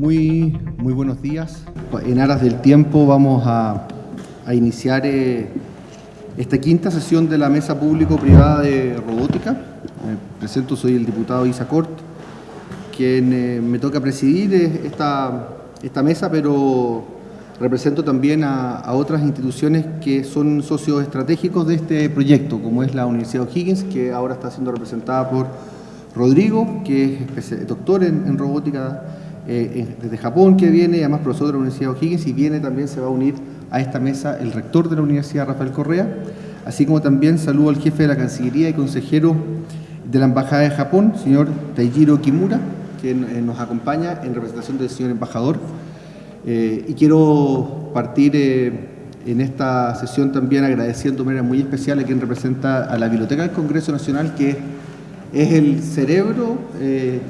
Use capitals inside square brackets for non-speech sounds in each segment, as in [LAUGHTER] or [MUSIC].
Muy, buenos días. En aras del tiempo vamos a, iniciar eh, esta quinta sesión de la Mesa Público-Privada de Robótica. Me presento, soy el diputado Isa Cort, quien eh, me toca presidir eh, esta, mesa, pero represento también a, a, otras instituciones que son socios estratégicos de este proyecto, como es la Universidad O'Higgins, que ahora está siendo representada por Rodrigo, que es doctor en, robótica eh, desde Japón, que viene, además profesor de la Universidad O'Higgins, y viene también, se va a unir a esta mesa el rector de la Universidad, Rafael Correa, así como también saludo al jefe de la Cancillería y consejero de la Embajada de Japón, señor Taijiro Kimura, que eh, nos acompaña en representación del señor embajador. Eh, y quiero partir en esta sesión también agradeciendo de manera muy especial a quien representa a la Biblioteca del Congreso Nacional, que es el cerebro eh,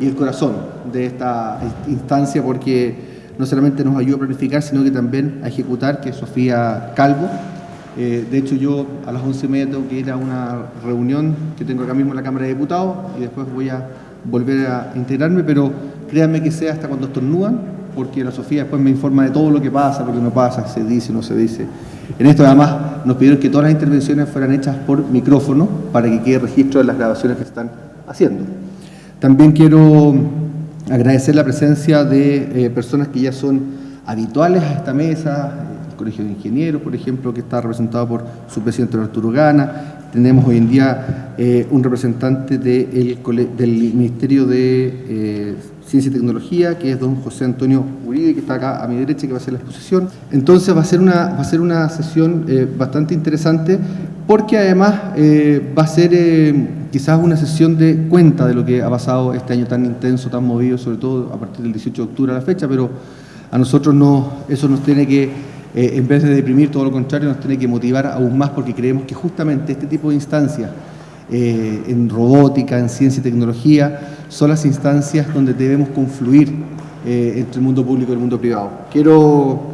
y el corazón de esta instancia porque no solamente nos ayuda a planificar, sino que también a ejecutar, que es Sofía Calvo. Eh, de hecho, yo a las once y media tengo que ir a una reunión que tengo acá mismo en la Cámara de Diputados y después voy a volver a integrarme, pero créanme que sea hasta cuando estornudan, porque la Sofía después me informa de todo lo que pasa, lo que no pasa, se dice, no se dice. En esto además nos pidieron que todas las intervenciones fueran hechas por micrófono para que quede registro de las grabaciones que están haciendo. También quiero agradecer la presencia de eh, personas que ya son habituales a esta mesa, el Colegio de Ingenieros, por ejemplo, que está representado por su presidente Arturo Gana, tenemos hoy en día eh, un representante del Ministerio de eh, Ciencia y Tecnología, que es don José Antonio Uribe, que está acá a mi derecha, que va a hacer la exposición. Entonces va a ser una, va a ser una sesión bastante interesante, porque además eh, va a ser eh, quizás una sesión de cuenta de lo que ha pasado este año tan intenso, tan movido, sobre todo a partir del 18 de octubre a la fecha, pero a nosotros no, eso nos tiene que, en vez de deprimir, todo lo contrario, nos tiene que motivar aún más, porque creemos que justamente este tipo de instancias, eh, en robótica, en ciencia y tecnología, son las instancias donde debemos confluir eh, entre el mundo público y el mundo privado. Quiero,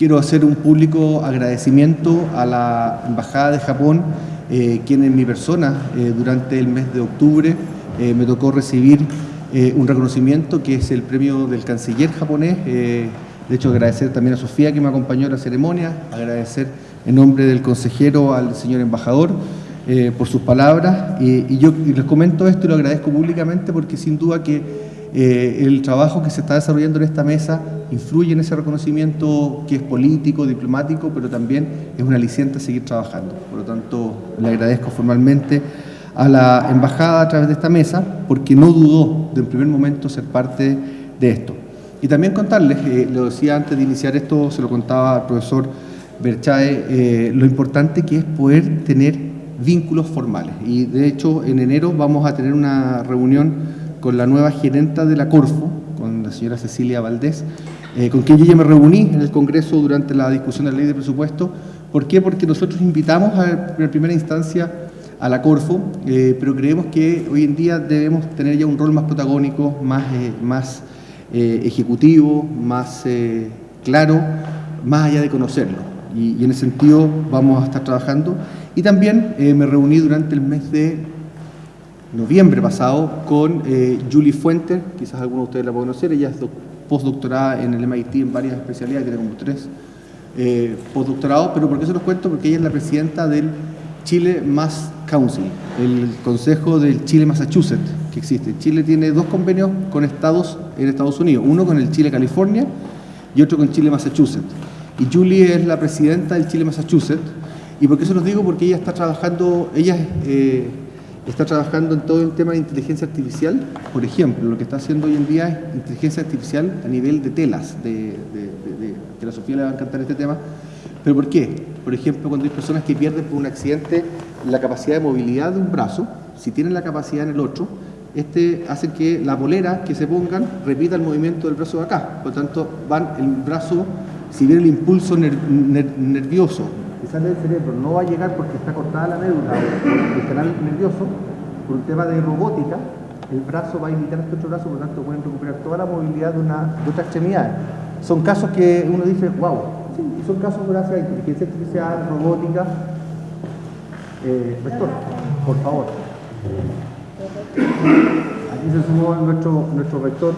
quiero hacer un público agradecimiento a la Embajada de Japón, eh, quien en mi persona, durante el mes de octubre, me tocó recibir un reconocimiento que es el premio del canciller japonés. de hecho, agradecer también a Sofía que me acompañó en la ceremonia, agradecer en nombre del consejero al señor embajador, eh, por sus palabras y yo les comento esto y lo agradezco públicamente porque sin duda que eh, el trabajo que se está desarrollando en esta mesa influye en ese reconocimiento que es político, diplomático, pero también es un aliciente a seguir trabajando. Por lo tanto, le agradezco formalmente a la embajada a través de esta mesa porque no dudó de en primer momento ser parte de esto. Y también contarles, eh, lo decía antes de iniciar esto, se lo contaba al profesor Berchae, lo importante que es poder tener vínculos formales. Y de hecho, en enero vamos a tener una reunión con la nueva gerenta de la Corfo, con la señora Cecilia Valdés, eh, con quien yo ya me reuní en el Congreso durante la discusión de la ley de presupuesto. ¿Por qué? Porque nosotros invitamos a, en primera instancia a la Corfo, eh, pero creemos que hoy en día debemos tener ya un rol más protagónico, más, eh, más ejecutivo, más claro, más allá de conocerlo. y en ese sentido vamos a estar trabajando. Y también me reuní durante el mes de noviembre pasado con Julie Fuentes, quizás algunos de ustedes la pueden conocer, ella es postdoctorada en el MIT en varias especialidades, tiene como tres eh, postdoctorados, pero ¿por qué se los cuento? Porque ella es la presidenta del Chile Mass Council, el consejo del Chile Massachusetts que existe. Chile tiene dos convenios con estados en Estados Unidos, uno con el Chile California y otro con Chile Massachusetts. Y Julie es la presidenta del Chile Massachusetts, ¿Y por qué se los digo? Porque ella está trabajando, ella eh, está trabajando en todo el tema de inteligencia artificial. Por ejemplo, lo que está haciendo hoy en día es inteligencia artificial a nivel de telas, de, que la Sofía le va a encantar este tema. ¿Pero por qué? Por ejemplo, cuando hay personas que pierden por un accidente la capacidad de movilidad de un brazo, si tienen la capacidad en el otro, este hace que la bolera que se pongan repita el movimiento del brazo de acá. Por lo tanto, van el brazo, si viene el impulso nervioso sale del cerebro no va a llegar porque está cortada la médula o el canal nervioso, por un tema de robótica, el brazo va a imitar este otro brazo, por lo tanto pueden recuperar toda la movilidad de, una, de otra extremidad. Son casos que uno dice, wow, y son casos gracias a inteligencia artificial, robótica. Eh, vector, por favor. Aquí se sumó nuestro, nuestro rector,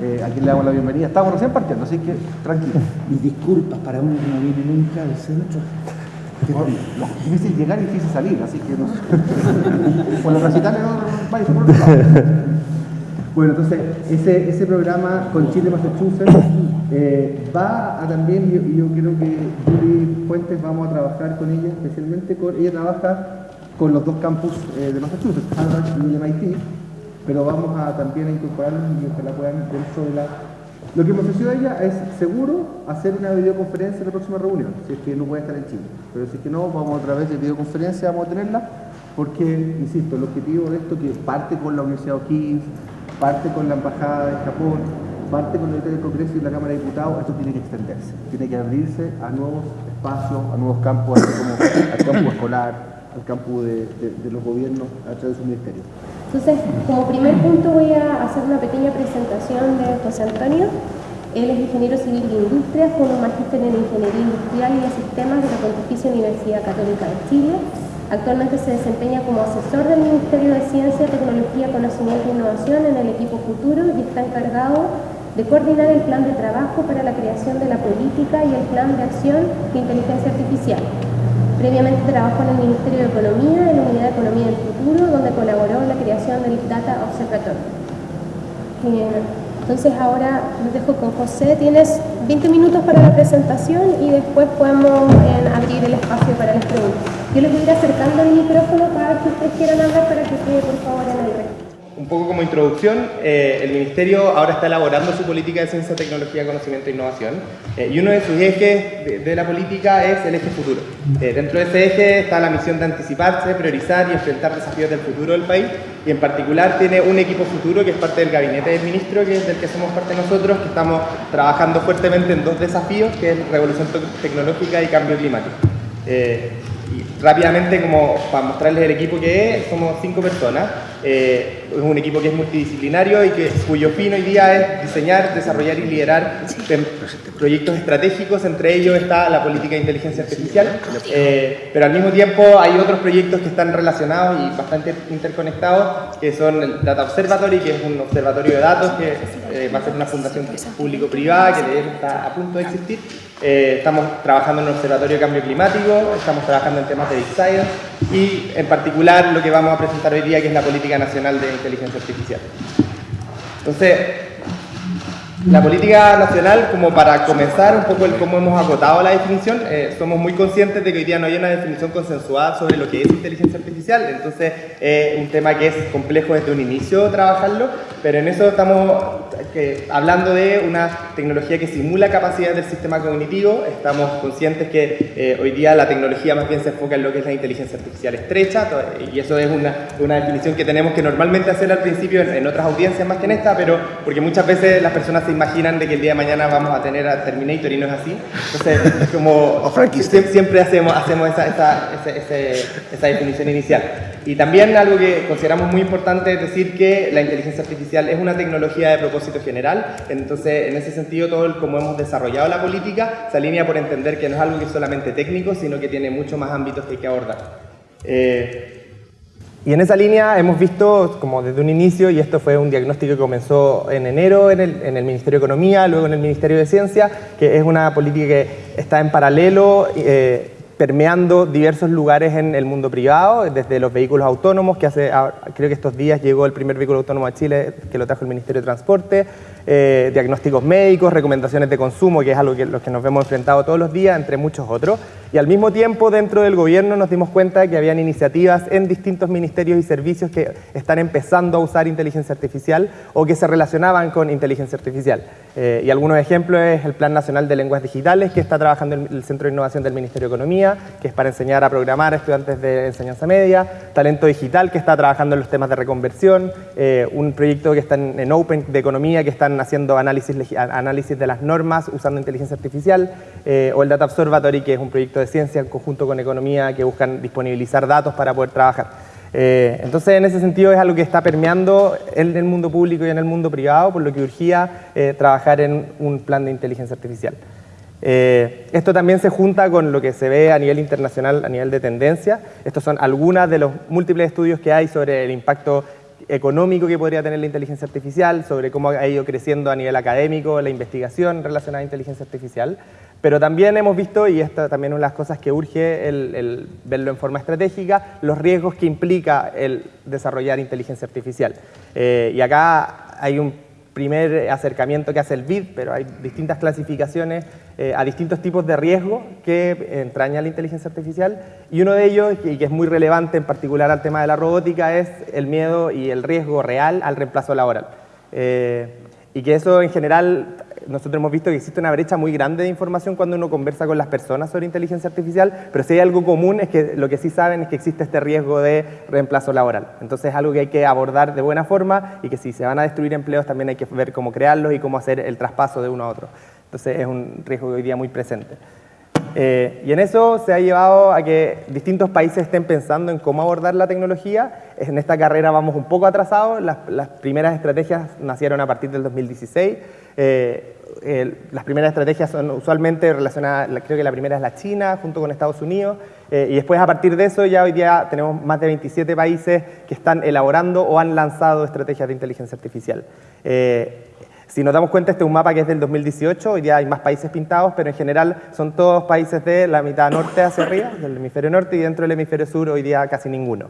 eh, a quien le damos la bienvenida. Estamos recién partiendo, así que tranquilo. Y disculpas para uno que no viene nunca al centro. Difícil llegar y difícil salir, así que no. [LAUGHS] Por. Bueno, entonces, ese, ese programa con Chile Massachusetts eh, va a también, y yo, creo que Julie Fuentes vamos a trabajar con ella, especialmente ella trabaja con los dos campus eh, de Massachusetts, Harvard y el MIT, pero vamos a también a incorporarlos y ojalá puedan dentro de la... Lo que me ofreció ella es seguro hacer una videoconferencia en la próxima reunión, si es que no puede estar en Chile. Pero si es que no, vamos a través de videoconferencia, vamos a tenerla, porque, insisto, el objetivo de esto que parte con la Universidad O'Higgins, parte con la Embajada de Japón, parte con el del Congreso y la Cámara de Diputados, esto tiene que extenderse, tiene que abrirse a nuevos espacios, a nuevos campos, así como al campo escolar, al campo de, los gobiernos a través de su ministerio. Entonces, como primer punto voy a hacer una pequeña presentación de José Antonio. Él es ingeniero civil de industria, fue un magíster en ingeniería industrial y de sistemas de la Pontificia Universidad Católica de Chile Actualmente se desempeña como asesor del Ministerio de Ciencia, Tecnología, Conocimiento e Innovación en el equipo futuro y está encargado de coordinar el plan de trabajo para la creación de la política y el plan de acción de inteligencia artificial. Previamente trabajó en el Ministerio de Economía, en la Unidad de Economía del Futuro, donde colaboró en la creación del Data Observatory. Entonces ahora nos dejo con José. Tienes 20 minutos para la presentación y después podemos eh, abrir el espacio para las preguntas. Yo les voy a ir acercando el micrófono para que ustedes quieran hablar para que quede por favor en el resto un poco como introducción, eh, el Ministerio ahora está elaborando su política de ciencia, tecnología, conocimiento e innovación eh, y uno de sus ejes de, la política es el eje futuro. Eh, dentro de ese eje está la misión de anticiparse, priorizar y enfrentar desafíos del futuro del país y en particular tiene un equipo futuro que es parte del gabinete del ministro, que es del que somos parte nosotros, que estamos trabajando fuertemente en dos desafíos, que es revolución tecnológica y cambio climático. Rápidamente, como para mostrarles el equipo que es, somos cinco personas. Eh, es un equipo que es multidisciplinario y que, cuyo fin hoy día es diseñar, desarrollar y liderar proyectos estratégicos. Entre ellos está la política de inteligencia artificial. Eh, pero al mismo tiempo hay otros proyectos que están relacionados y bastante interconectados, que son el Data Observatory, que es un observatorio de datos que eh, va a ser una fundación público-privada que está a punto de existir. Estamos trabajando en el Observatorio de Cambio Climático, estamos trabajando en temas de Big Science y en particular lo que vamos a presentar hoy día que es la Política Nacional de Inteligencia Artificial. Entonces, la política nacional, como para comenzar un poco el cómo hemos agotado la definición, eh, somos muy conscientes de que hoy día no hay una definición consensuada sobre lo que es inteligencia artificial, entonces es un tema que es complejo desde un inicio trabajarlo, pero en eso estamos eh, hablando de una tecnología que simula capacidades del sistema cognitivo, estamos conscientes que eh, hoy día la tecnología más bien se enfoca en lo que es la inteligencia artificial estrecha, y eso es una, una definición que tenemos que normalmente hacer al principio en, en otras audiencias más que en esta, pero porque muchas veces las personas se imaginan de que el día de mañana vamos a tener a Terminator y no es así. Entonces, [LAUGHS] como siempre, hacemos, hacemos esa, esa, definición inicial. Y también algo que consideramos muy importante es decir que la inteligencia artificial es una tecnología de propósito general, entonces en ese sentido todo el como hemos desarrollado la política se alinea por entender que no es algo que es solamente técnico, sino que tiene muchos más ámbitos que hay que abordar. Eh, y en esa línea hemos visto, como desde un inicio, y esto fue un diagnóstico que comenzó en enero en el, en el Ministerio de Economía, luego en el Ministerio de Ciencia, que es una política que está en paralelo, eh, permeando diversos lugares en el mundo privado, desde los vehículos autónomos, que hace, creo que estos días llegó el primer vehículo autónomo a Chile, que lo trajo el Ministerio de Transporte, eh, diagnósticos médicos, recomendaciones de consumo, que es algo que los que nos vemos enfrentados todos los días, entre muchos otros. Y al mismo tiempo, dentro del gobierno nos dimos cuenta de que habían iniciativas en distintos ministerios y servicios que están empezando a usar inteligencia artificial o que se relacionaban con inteligencia artificial. Eh, y algunos ejemplos es el Plan Nacional de Lenguas Digitales, que está trabajando en el Centro de Innovación del Ministerio de Economía, que es para enseñar a programar a estudiantes de enseñanza media, Talento Digital, que está trabajando en los temas de reconversión, eh, un proyecto que está en Open de Economía, que están haciendo análisis, análisis de las normas usando inteligencia artificial, eh, o el Data Observatory, que es un proyecto de ciencia en conjunto con economía que buscan disponibilizar datos para poder trabajar. Eh, entonces, en ese sentido es algo que está permeando en el mundo público y en el mundo privado, por lo que urgía eh, trabajar en un plan de inteligencia artificial. esto también se junta con lo que se ve a nivel internacional, a nivel de tendencia. Estos son algunos de los múltiples estudios que hay sobre el impacto económico que podría tener la inteligencia artificial, sobre cómo ha ido creciendo a nivel académico la investigación relacionada a inteligencia artificial. Pero también hemos visto, y esta también es una de las cosas que urge el, verlo en forma estratégica, los riesgos que implica el desarrollar inteligencia artificial. Eh, y acá hay un primer acercamiento que hace el BID, pero hay distintas clasificaciones eh, a distintos tipos de riesgo que entraña la inteligencia artificial y uno de ellos, y que es muy relevante en particular al tema de la robótica, es el miedo y el riesgo real al reemplazo laboral. Eh, y que eso en general nosotros hemos visto que existe una brecha muy grande de información cuando uno conversa con las personas sobre inteligencia artificial, pero si hay algo común es que lo que sí saben es que existe este riesgo de reemplazo laboral. Entonces es algo que hay que abordar de buena forma y que si se van a destruir empleos también hay que ver cómo crearlos y cómo hacer el traspaso de uno a otro. Entonces es un riesgo hoy día muy presente. Eh, y en eso se ha llevado a que distintos países estén pensando en cómo abordar la tecnología. En esta carrera vamos un poco atrasados, las, las primeras estrategias nacieron a partir del 2016. Eh, las primeras estrategias son usualmente relacionadas, creo que la primera es la China, junto con Estados Unidos, eh, y después a partir de eso ya hoy día tenemos más de 27 países que están elaborando o han lanzado estrategias de inteligencia artificial. Eh, si nos damos cuenta, este es un mapa que es del 2018, hoy día hay más países pintados, pero en general son todos países de la mitad norte hacia arriba, del hemisferio norte, y dentro del hemisferio sur hoy día casi ninguno.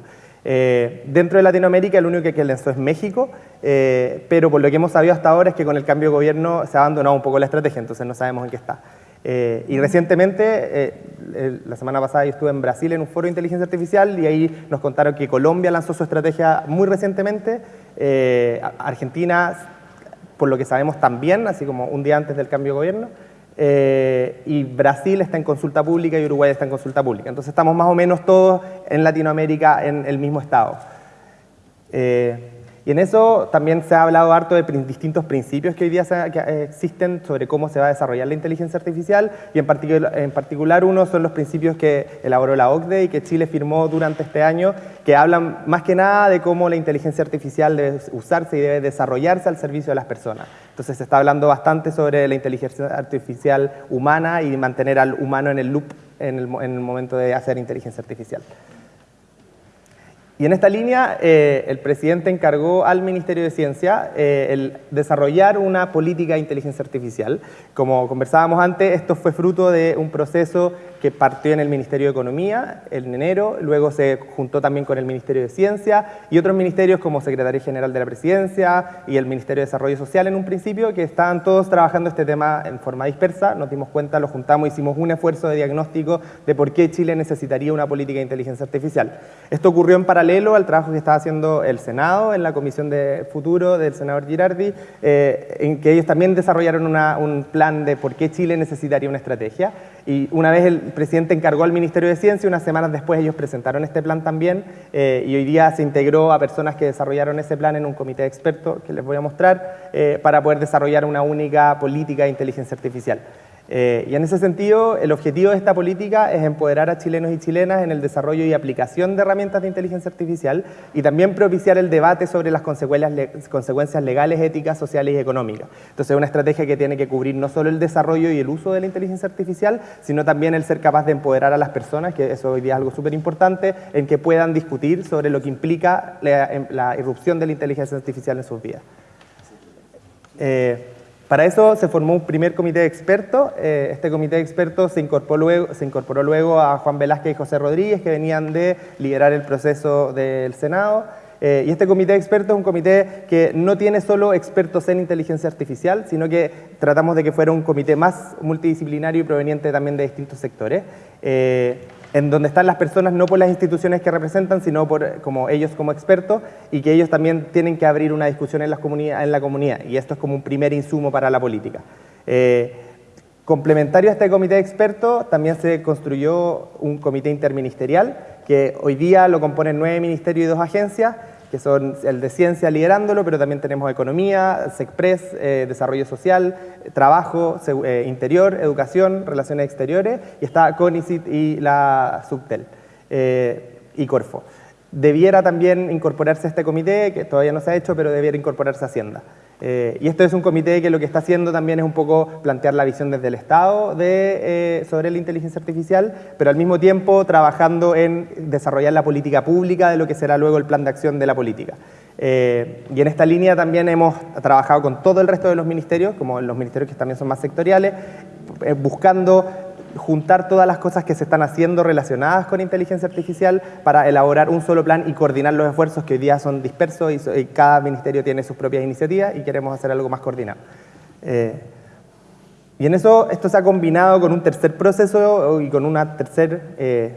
Eh, dentro de Latinoamérica el único que, que lanzó es México, eh, pero por lo que hemos sabido hasta ahora es que con el cambio de gobierno se ha abandonado un poco la estrategia, entonces no sabemos en qué está. Eh, y recientemente, la semana pasada yo estuve en Brasil en un foro de inteligencia artificial y ahí nos contaron que Colombia lanzó su estrategia muy recientemente, Argentina, por lo que sabemos también, así como un día antes del cambio de gobierno, eh, y Brasil está en consulta pública y Uruguay está en consulta pública. Entonces estamos más o menos todos en Latinoamérica en el mismo estado. Eh, y en eso también se ha hablado harto de distintos principios que hoy día eh, existen sobre cómo se va a desarrollar la inteligencia artificial y en particular, uno son los principios que elaboró la OCDE y que Chile firmó durante este año, que hablan más que nada de cómo la inteligencia artificial debe usarse y debe desarrollarse al servicio de las personas. Entonces se está hablando bastante sobre la inteligencia artificial humana y mantener al humano en el loop en el momento de hacer inteligencia artificial. Y en esta línea, eh, el presidente encargó al Ministerio de Ciencia eh, el desarrollar una política de inteligencia artificial. Como conversábamos antes, esto fue fruto de un proceso que partió en el Ministerio de Economía en enero, luego se juntó también con el Ministerio de Ciencia y otros ministerios como Secretaría General de la Presidencia y el Ministerio de Desarrollo Social en un principio, que estaban todos trabajando este tema en forma dispersa. Nos dimos cuenta, lo juntamos, hicimos un esfuerzo de diagnóstico de por qué Chile necesitaría una política de inteligencia artificial. Esto ocurrió en paralelo al trabajo que estaba haciendo el Senado en la Comisión de Futuro del senador Girardi, eh, en que ellos también desarrollaron un plan de por qué Chile necesitaría una estrategia. Y una vez el presidente encargó al Ministerio de Ciencia, unas semanas después ellos presentaron este plan también eh, y hoy día se integró a personas que desarrollaron ese plan en un comité de expertos que les voy a mostrar eh, para poder desarrollar una única política de inteligencia artificial. Eh, y en ese sentido, el objetivo de esta política es empoderar a chilenos y chilenas en el desarrollo y aplicación de herramientas de inteligencia artificial y también propiciar el debate sobre las consecuencias legales, éticas, sociales y económicas. Entonces, es una estrategia que tiene que cubrir no solo el desarrollo y el uso de la inteligencia artificial, sino también el ser capaz de empoderar a las personas, que eso hoy día es algo súper importante, en que puedan discutir sobre lo que implica la, la irrupción de la inteligencia artificial en sus vidas. Eh, para eso se formó un primer comité de expertos. Eh, este comité de expertos se incorporó, luego, a Juan Velázquez y José Rodríguez, que venían de liderar el proceso del Senado. Eh, y este comité de expertos es un comité que no tiene solo expertos en inteligencia artificial, sino que tratamos de que fuera un comité más multidisciplinario y proveniente también de distintos sectores. Eh, en donde están las personas no por las instituciones que representan, sino por como ellos como expertos y que ellos también tienen que abrir una discusión en, en la comunidad y esto es como un primer insumo para la política. Eh, complementario a este comité de expertos también se construyó un comité interministerial que hoy día lo componen nueve ministerios y dos agencias que son el de ciencia liderándolo, pero también tenemos economía, SECPRES, eh, desarrollo social, trabajo, eh, interior, educación, relaciones exteriores, y está CONICIT y la Subtel, eh, y Corfo. Debiera también incorporarse a este comité, que todavía no se ha hecho, pero debiera incorporarse a Hacienda. Eh, y esto es un comité que lo que está haciendo también es un poco plantear la visión desde el Estado eh, sobre la inteligencia artificial, pero al mismo tiempo trabajando en desarrollar la política pública de lo que será luego el plan de acción de la política. Eh, y en esta línea también hemos trabajado con todo el resto de los ministerios, como los ministerios que también son más sectoriales, buscando juntar todas las cosas que se están haciendo relacionadas con inteligencia artificial para elaborar un solo plan y coordinar los esfuerzos que hoy día son dispersos y, cada ministerio tiene sus propias iniciativas y queremos hacer algo más coordinado. Eh, y en eso esto se ha combinado con un tercer proceso y con una tercera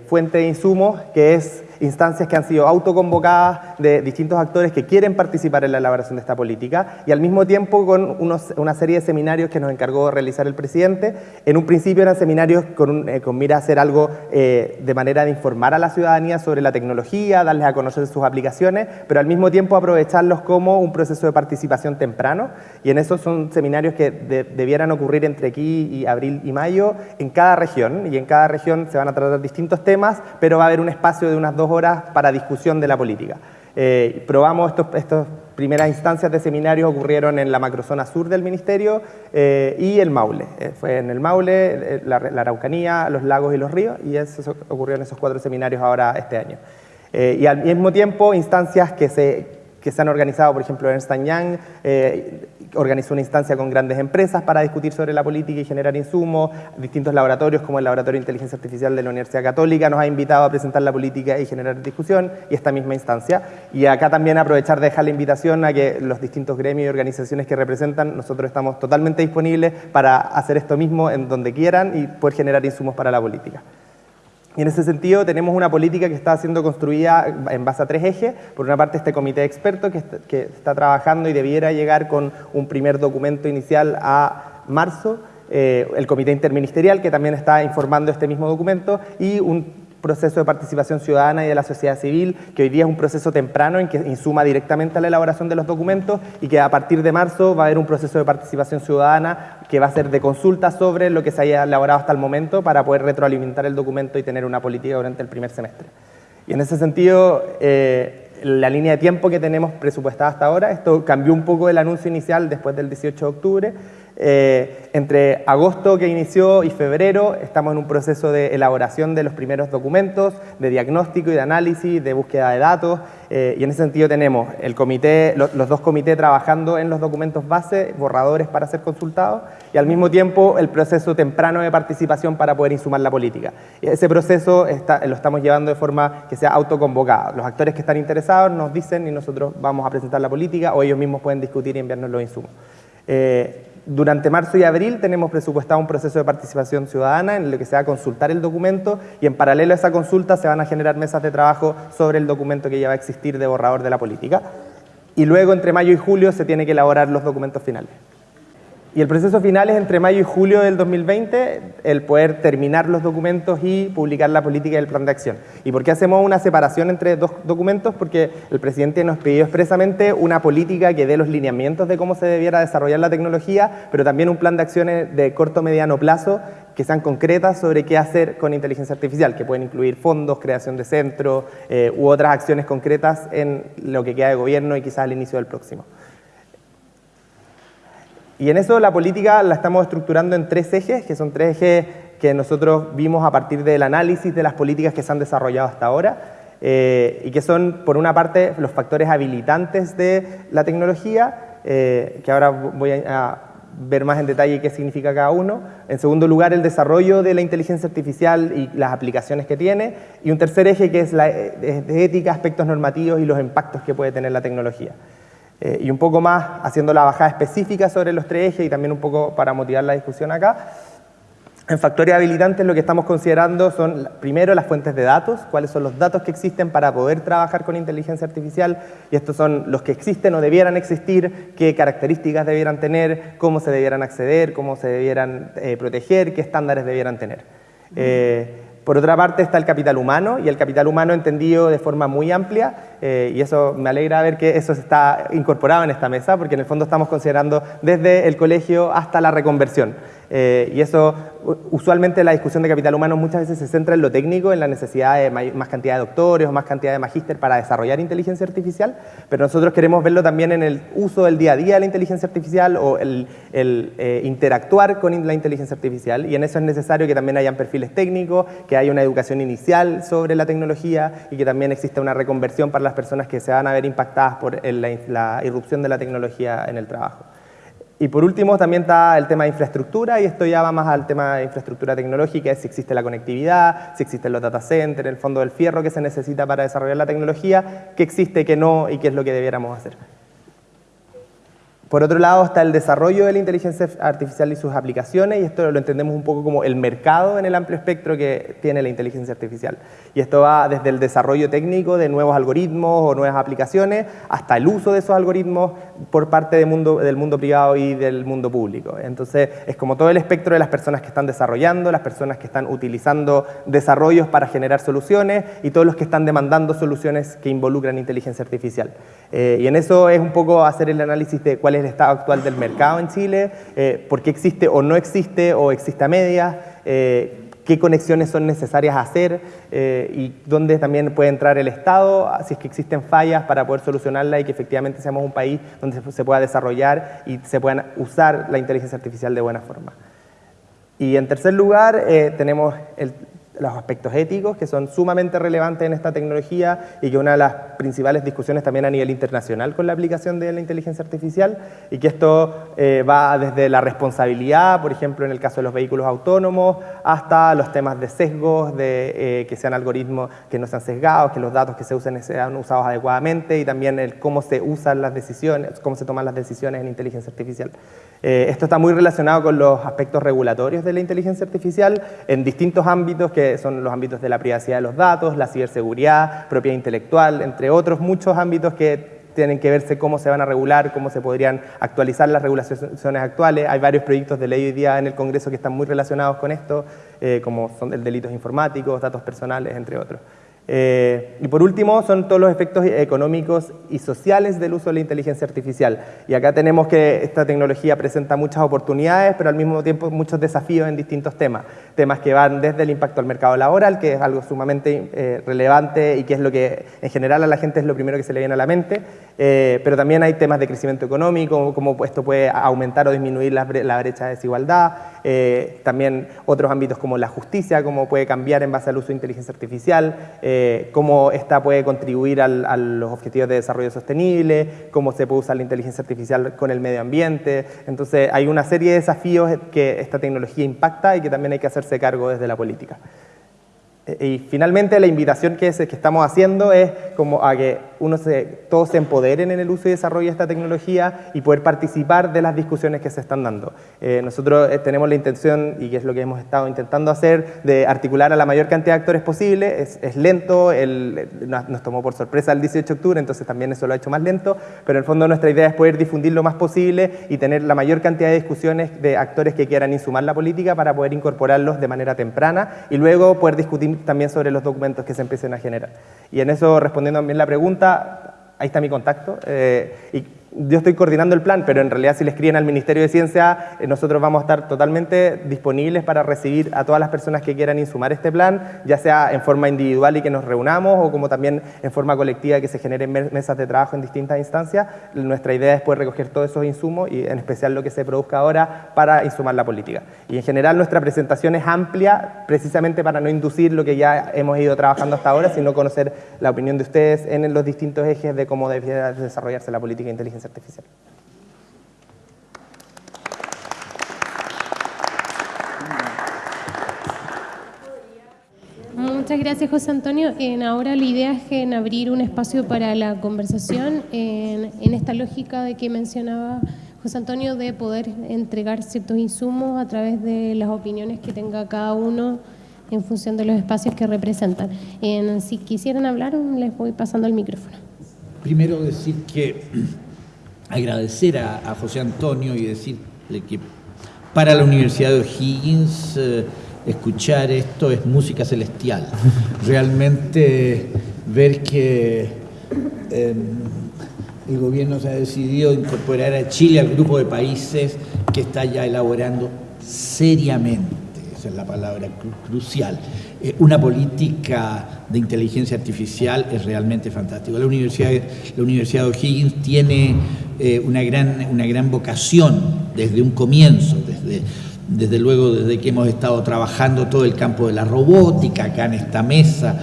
fuente de insumos que es instancias que han sido autoconvocadas de distintos actores que quieren participar en la elaboración de esta política y al mismo tiempo con una serie de seminarios que nos encargó realizar el presidente. En un principio eran seminarios con, eh, mira a hacer algo eh, de manera de informar a la ciudadanía sobre la tecnología, darles a conocer sus aplicaciones, pero al mismo tiempo aprovecharlos como un proceso de participación temprano y en eso son seminarios que debieran ocurrir entre aquí y abril y mayo en cada región y en cada región se van a tratar distintos temas, pero va a haber un espacio de unas dos horas para discusión de la política. Eh, probamos estas primeras instancias de seminarios ocurrieron en la macrozona sur del Ministerio eh, y el Maule. Eh, fue en el Maule, la, Araucanía, los lagos y los ríos y eso ocurrió en esos cuatro seminarios ahora este año. y al mismo tiempo instancias que se, que se han organizado, por ejemplo, en Ernst Young, organizó una instancia con grandes empresas para discutir sobre la política y generar insumos. Distintos laboratorios, como el Laboratorio de Inteligencia Artificial de la Universidad Católica, nos ha invitado a presentar la política y generar discusión, y esta misma instancia. Y acá también aprovechar de dejar la invitación a que los distintos gremios y organizaciones que representan, nosotros estamos totalmente disponibles para hacer esto mismo en donde quieran y poder generar insumos para la política. Y en ese sentido tenemos una política que está siendo construida en base a tres ejes. Por una parte este comité de expertos que está, trabajando y debiera llegar con un primer documento inicial a marzo, eh, el comité interministerial que también está informando este mismo documento y un proceso de participación ciudadana y de la sociedad civil, que hoy día es un proceso temprano en que insuma directamente a la elaboración de los documentos y que a partir de marzo va a haber un proceso de participación ciudadana que va a ser de consulta sobre lo que se haya elaborado hasta el momento para poder retroalimentar el documento y tener una política durante el primer semestre. Y en ese sentido, eh, la línea de tiempo que tenemos presupuestada hasta ahora, esto cambió un poco el anuncio inicial después del 18 de octubre, eh, entre agosto que inició y febrero estamos en un proceso de elaboración de los primeros documentos, de diagnóstico y de análisis, de búsqueda de datos, eh, y en ese sentido tenemos el comité, los, dos comités trabajando en los documentos base, borradores para ser consultados, y al mismo tiempo el proceso temprano de participación para poder insumar la política. Ese proceso lo estamos llevando de forma que sea autoconvocada. Los actores que están interesados nos dicen y nosotros vamos a presentar la política o ellos mismos pueden discutir y enviarnos los insumos. Eh, durante marzo y abril tenemos presupuestado un proceso de participación ciudadana en el que se va a consultar el documento y en paralelo a esa consulta se van a generar mesas de trabajo sobre el documento que ya va a existir de borrador de la política. Y luego entre mayo y julio se tiene que elaborar los documentos finales. Y el proceso final es entre mayo y julio del 2020 el poder terminar los documentos y publicar la política y el plan de acción. ¿Y por qué hacemos una separación entre dos documentos? Porque el presidente nos pidió expresamente una política que dé los lineamientos de cómo se debiera desarrollar la tecnología, pero también un plan de acciones de corto mediano plazo que sean concretas sobre qué hacer con inteligencia artificial, que pueden incluir fondos, creación de centros eh, u otras acciones concretas en lo que queda de gobierno y quizás al inicio del próximo. Y en eso la política la estamos estructurando en tres ejes, que son tres ejes que nosotros vimos a partir del análisis de las políticas que se han desarrollado hasta ahora, eh, y que son, por una parte, los factores habilitantes de la tecnología, eh, que ahora voy a, ver más en detalle qué significa cada uno. En segundo lugar, el desarrollo de la inteligencia artificial y las aplicaciones que tiene. Y un tercer eje que es la de ética, aspectos normativos y los impactos que puede tener la tecnología. Eh, y un poco más haciendo la bajada específica sobre los tres ejes y también un poco para motivar la discusión acá. En factores habilitantes lo que estamos considerando son, primero, las fuentes de datos, cuáles son los datos que existen para poder trabajar con inteligencia artificial, y estos son los que existen o debieran existir, qué características debieran tener, cómo se debieran acceder, cómo se debieran eh, proteger, qué estándares debieran tener. Eh, por otra parte está el capital humano, y el capital humano entendido de forma muy amplia, eh, y eso me alegra ver que eso está incorporado en esta mesa, porque en el fondo estamos considerando desde el colegio hasta la reconversión. Eh, y eso, usualmente la discusión de capital humano muchas veces se centra en lo técnico, en la necesidad de más cantidad de doctores o más cantidad de magíster para desarrollar inteligencia artificial, pero nosotros queremos verlo también en el uso del día a día de la inteligencia artificial o el, eh, interactuar con la inteligencia artificial y en eso es necesario que también hayan perfiles técnicos, que haya una educación inicial sobre la tecnología y que también exista una reconversión para las personas que se van a ver impactadas por la irrupción de la tecnología en el trabajo. Y por último también está el tema de infraestructura y esto ya va más al tema de infraestructura tecnológica, si existe la conectividad, si existen los data centers, el fondo del fierro que se necesita para desarrollar la tecnología, qué existe, qué no y qué es lo que debiéramos hacer. Por otro lado está el desarrollo de la inteligencia artificial y sus aplicaciones, y esto lo entendemos un poco como el mercado en el amplio espectro que tiene la inteligencia artificial. Y esto va desde el desarrollo técnico de nuevos algoritmos o nuevas aplicaciones, hasta el uso de esos algoritmos por parte del mundo, del mundo privado y del mundo público. Entonces es como todo el espectro de las personas que están desarrollando, las personas que están utilizando desarrollos para generar soluciones y todos los que están demandando soluciones que involucran inteligencia artificial. Eh, y en eso es un poco hacer el análisis de cuál es el estado actual del mercado en Chile, eh, por qué existe o no existe o existe a medias, eh, qué conexiones son necesarias hacer eh, y dónde también puede entrar el Estado, si es que existen fallas para poder solucionarla y que efectivamente seamos un país donde se pueda desarrollar y se puedan usar la inteligencia artificial de buena forma. Y en tercer lugar, tenemos el, los aspectos éticos que son sumamente relevantes en esta tecnología y que una de las principales discusiones también a nivel internacional con la aplicación de la inteligencia artificial y que esto eh, va desde la responsabilidad, por ejemplo en el caso de los vehículos autónomos, hasta los temas de sesgos, de eh, que sean algoritmos que no sean sesgados, que los datos que se usen sean usados adecuadamente y también el cómo se usan las decisiones, cómo se toman las decisiones en inteligencia artificial. Eh, esto está muy relacionado con los aspectos regulatorios de la inteligencia artificial en distintos ámbitos que son los ámbitos de la privacidad de los datos, la ciberseguridad, propiedad intelectual, entre otros muchos ámbitos que tienen que verse cómo se van a regular, cómo se podrían actualizar las regulaciones actuales. Hay varios proyectos de ley hoy día en el Congreso que están muy relacionados con esto, eh, como son el delitos informáticos, datos personales, entre otros. Eh, y por último, son todos los efectos económicos y sociales del uso de la inteligencia artificial. Y acá tenemos que esta tecnología presenta muchas oportunidades, pero al mismo tiempo muchos desafíos en distintos temas. Temas que van desde el impacto al mercado laboral, que es algo sumamente eh, relevante y que es lo que en general a la gente es lo primero que se le viene a la mente, eh, pero también hay temas de crecimiento económico, cómo esto puede aumentar o disminuir la, brecha de desigualdad, también otros ámbitos como la justicia, cómo puede cambiar en base al uso de inteligencia artificial, eh, cómo esta puede contribuir a los objetivos de desarrollo sostenible, cómo se puede usar la inteligencia artificial con el medio ambiente. Entonces hay una serie de desafíos que esta tecnología impacta y que también hay que hacerse cargo desde la política. Eh, y finalmente la invitación que, que estamos haciendo es como a que uno se, todos se empoderen en el uso y desarrollo de esta tecnología y poder participar de las discusiones que se están dando. Eh, nosotros eh, tenemos la intención, y que es lo que hemos estado intentando hacer, de articular a la mayor cantidad de actores posible. Es, lento, el, nos, tomó por sorpresa el 18 de octubre, entonces también eso lo ha hecho más lento, pero en el fondo nuestra idea es poder difundir lo más posible y tener la mayor cantidad de discusiones de actores que quieran insumar la política para poder incorporarlos de manera temprana y luego poder discutir también sobre los documentos que se empiecen a generar. Y en eso, respondiendo también la pregunta, ahí está mi contacto. Eh, yo estoy coordinando el plan, pero en realidad si le escriben al Ministerio de Ciencia, eh, nosotros vamos a estar totalmente disponibles para recibir a todas las personas que quieran insumar este plan, ya sea en forma individual y que nos reunamos, o como también en forma colectiva que se generen mesas de trabajo en distintas instancias. Nuestra idea es poder recoger todos esos insumos y en especial lo que se produzca ahora para insumar la política. Y en general nuestra presentación es amplia precisamente para no inducir lo que ya hemos ido trabajando hasta ahora, sino conocer la opinión de ustedes en los distintos ejes de cómo debería desarrollarse la política de artificial. Muchas gracias, José Antonio. En ahora la idea es en abrir un espacio para la conversación en, en, esta lógica de que mencionaba José Antonio de poder entregar ciertos insumos a través de las opiniones que tenga cada uno en función de los espacios que representan. En, si quisieran hablar, les voy pasando el micrófono. Primero decir que agradecer a, José Antonio y decirle que para la Universidad de O'Higgins eh, escuchar esto es música celestial. [LAUGHS] Realmente ver que em, el gobierno se ha decidido incorporar a Chile al grupo de países que está ya elaborando seriamente, esa es la palabra crucial, eh, una política de inteligencia artificial es realmente fantástico. La Universidad, la Universidad de O'Higgins tiene eh, una, gran, una gran vocación desde un comienzo, desde, desde luego desde que hemos estado trabajando todo el campo de la robótica acá en esta mesa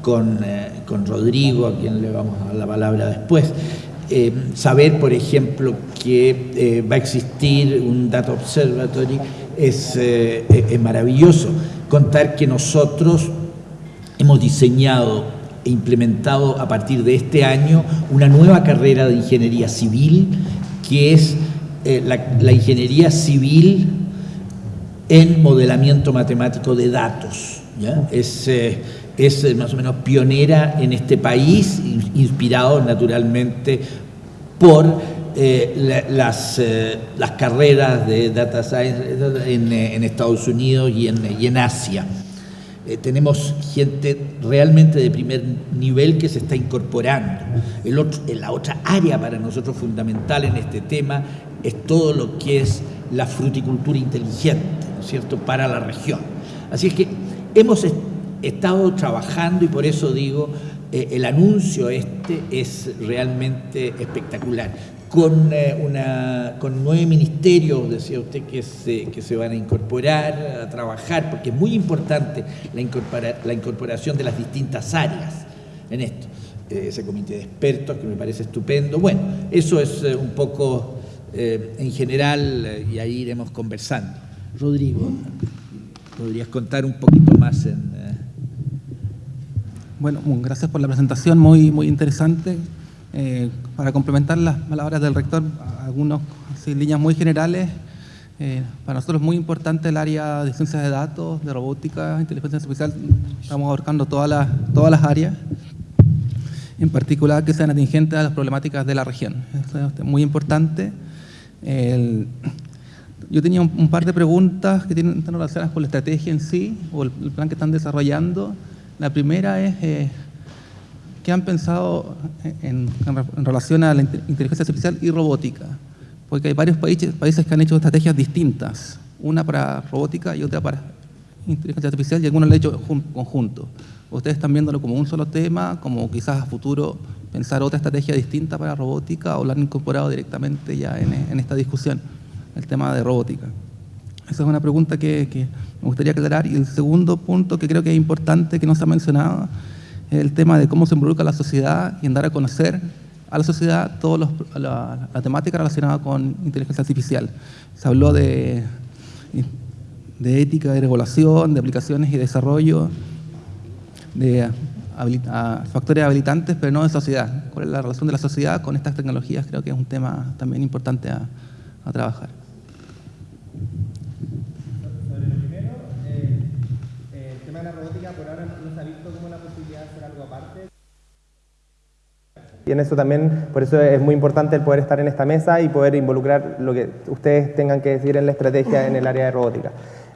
con, eh, con Rodrigo, a quien le vamos a dar la palabra después. saber, por ejemplo, que va a existir un Data Observatory es, es maravilloso contar que nosotros hemos diseñado e implementado a partir de este año una nueva carrera de ingeniería civil, que es eh, la, ingeniería civil en modelamiento matemático de datos. Es, eh, es eh, más o menos pionera en este país, inspirado naturalmente por las, las, carreras de data science en, en Estados Unidos y en, Asia. Eh, tenemos gente realmente de primer nivel que se está incorporando. El otro, la otra área para nosotros fundamental en este tema es todo lo que es la fruticultura inteligente, ¿no es cierto?, para la región. Así es que hemos estado trabajando y por eso digo, eh, el anuncio este es realmente espectacular con, eh, una, con nueve ministerios, decía usted, que se, que se van a incorporar, a trabajar, porque es muy importante la, la incorporación de las distintas áreas en esto. Eh, ese comité de expertos que me parece estupendo. Bueno, eso es eh, un poco en general y ahí iremos conversando. Rodrigo, ¿podrías contar un poquito más en... Bueno, gracias por la presentación, muy, muy interesante. Eh, para complementar las palabras del rector, algunas líneas muy generales, eh, para nosotros es muy importante el área de ciencias de datos, de robótica, inteligencia artificial, estamos abarcando todas las, todas las áreas, en particular que sean atingentes a las problemáticas de la región. Eso es muy importante. yo tenía un, par de preguntas que tienen, relacionadas con la estrategia en sí, o el, plan que están desarrollando. La primera es... Eh, ¿Qué han pensado en, relación a la inteligencia artificial y robótica? Porque hay varios países, países que han hecho estrategias distintas, una para robótica y otra para inteligencia artificial, y algunos lo han hecho conjunto. ¿Ustedes están viéndolo como un solo tema, como quizás a futuro pensar otra estrategia distinta para robótica, o lo han incorporado directamente ya en, esta discusión, el tema de robótica? Esa es una pregunta que, que me gustaría aclarar. Y el segundo punto que creo que es importante, que no se ha mencionado, el tema de cómo se involucra la sociedad y en dar a conocer a la sociedad toda la, temática relacionada con inteligencia artificial. Se habló de, de ética, de regulación, de aplicaciones y desarrollo, de factores habilitantes, pero no de sociedad. ¿Cuál es la relación de la sociedad con estas tecnologías? Creo que es un tema también importante a trabajar. Y en eso también, por eso es muy importante el poder estar en esta mesa y poder involucrar lo que ustedes tengan que decir en la estrategia en el área de robótica.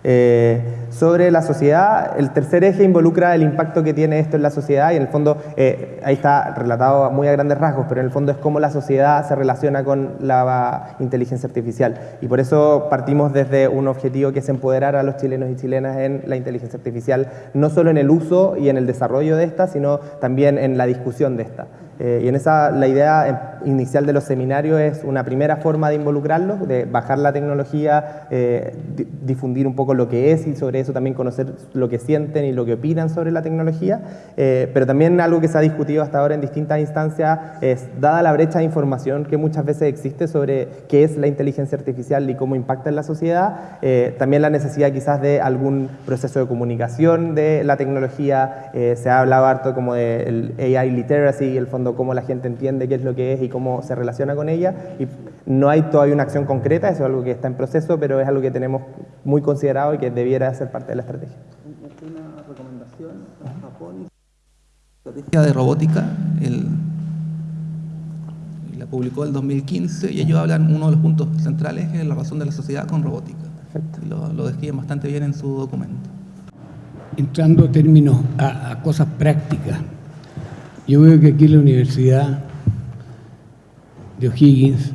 Eh, sobre la sociedad, el tercer eje involucra el impacto que tiene esto en la sociedad y en el fondo, eh, ahí está relatado muy a grandes rasgos, pero en el fondo es cómo la sociedad se relaciona con la inteligencia artificial. Y por eso partimos desde un objetivo que es empoderar a los chilenos y chilenas en la inteligencia artificial, no solo en el uso y en el desarrollo de esta, sino también en la discusión de esta. Eh, y en esa, la idea inicial de los seminarios es una primera forma de involucrarlos, de bajar la tecnología, eh, difundir un poco lo que es y sobre eso también conocer lo que sienten y lo que opinan sobre la tecnología. Eh, pero también algo que se ha discutido hasta ahora en distintas instancias es, dada la brecha de información que muchas veces existe sobre qué es la inteligencia artificial y cómo impacta en la sociedad, también la necesidad quizás de algún proceso de comunicación de la tecnología. se ha hablado harto como del AI literacy, el fondo cómo la gente entiende qué es lo que es y cómo se relaciona con ella. Y no hay todavía una acción concreta, eso es algo que está en proceso, pero es algo que tenemos muy considerado y que debiera ser parte de la estrategia. Una recomendación a Japón, estrategia de robótica, la publicó en 2015 y ellos hablan, uno de los puntos centrales es la razón de la sociedad con robótica. Y lo, lo describen bastante bien en su documento. Entrando a términos, a cosas prácticas, yo veo que aquí la Universidad de O'Higgins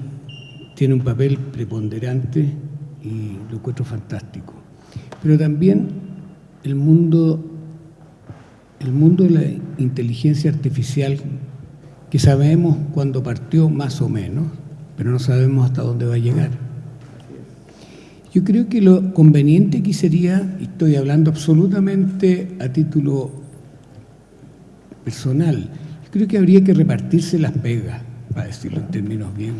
tiene un papel preponderante y lo encuentro fantástico. Pero también el mundo, el mundo de la inteligencia artificial, que sabemos cuándo partió más o menos, pero no sabemos hasta dónde va a llegar. Yo creo que lo conveniente aquí sería, y estoy hablando absolutamente a título personal, creo que habría que repartirse las pegas, para decirlo en términos bien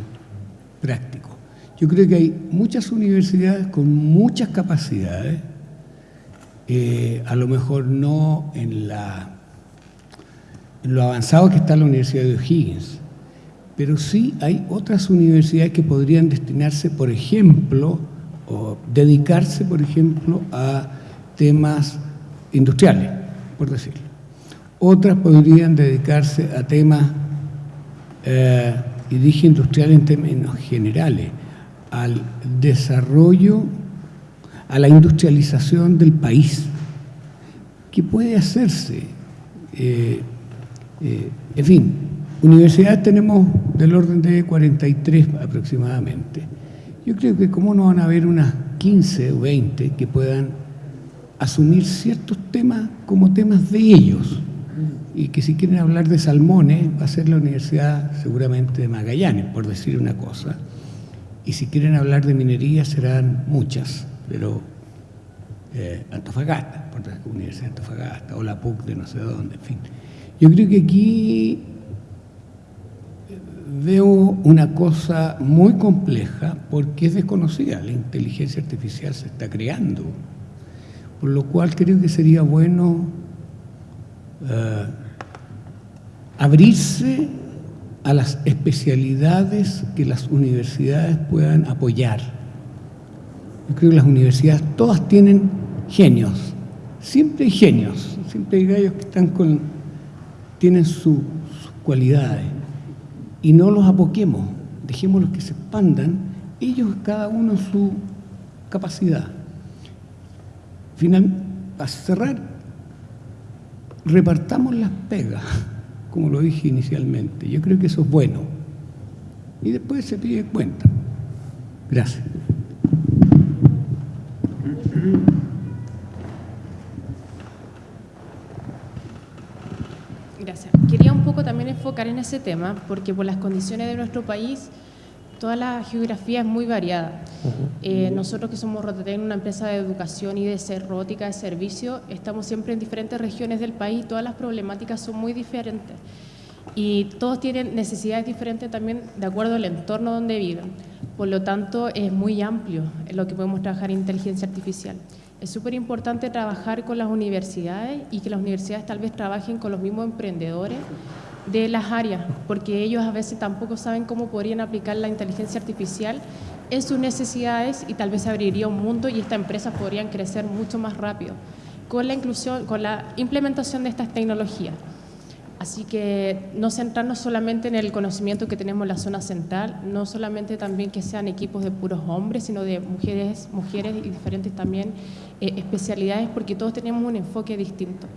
prácticos. Yo creo que hay muchas universidades con muchas capacidades, eh, a lo mejor no en, en lo avanzado que está la Universidad de O'Higgins, pero sí hay otras universidades que podrían destinarse, por ejemplo, o dedicarse, por ejemplo, a temas industriales, por decirlo. Otras podrían dedicarse a temas, eh, y dije industrial en términos generales, al desarrollo, a la industrialización del país, que puede hacerse. Eh, eh, en fin, universidades tenemos del orden de 43 aproximadamente. Yo creo que cómo no van a haber unas 15 o 20 que puedan asumir ciertos temas como temas de ellos y que si quieren hablar de salmones va a ser la Universidad seguramente de Magallanes, por decir una cosa, y si quieren hablar de minería serán muchas, pero eh, Antofagasta, por la Universidad de Antofagasta, o la PUC de no sé dónde, en fin. Yo creo que aquí eh, veo una cosa muy compleja porque es desconocida, la inteligencia artificial se está creando, por lo cual creo que sería bueno eh, abrirse a las especialidades que las universidades puedan apoyar. Yo creo que las universidades todas tienen genios, siempre hay genios, siempre hay gallos que están con, tienen sus cualidades y no los apoquemos, dejémoslos que se expandan, ellos cada uno su capacidad. Final, para cerrar, repartamos las pegas como lo dije inicialmente. Yo creo que eso es bueno. Y después se pide cuenta. Gracias. Gracias. Quería un poco también enfocar en ese tema, porque por las condiciones de nuestro país, toda la geografía es muy variada. Eh, nosotros que somos Rotatec, una empresa de educación y de ser robótica de servicio, estamos siempre en diferentes regiones del país, todas las problemáticas son muy diferentes y todos tienen necesidades diferentes también de acuerdo al entorno donde viven. Por lo tanto, es muy amplio en lo que podemos trabajar en inteligencia artificial. Es súper importante trabajar con las universidades y que las universidades tal vez trabajen con los mismos emprendedores de las áreas, porque ellos a veces tampoco saben cómo podrían aplicar la inteligencia artificial en sus necesidades y tal vez abriría un mundo y estas empresas podrían crecer mucho más rápido con la inclusión, con la implementación de estas tecnologías. Así que no centrarnos solamente en el conocimiento que tenemos en la zona central, no solamente también que sean equipos de puros hombres, sino de mujeres, mujeres y diferentes también eh, especialidades, porque todos tenemos un enfoque distinto.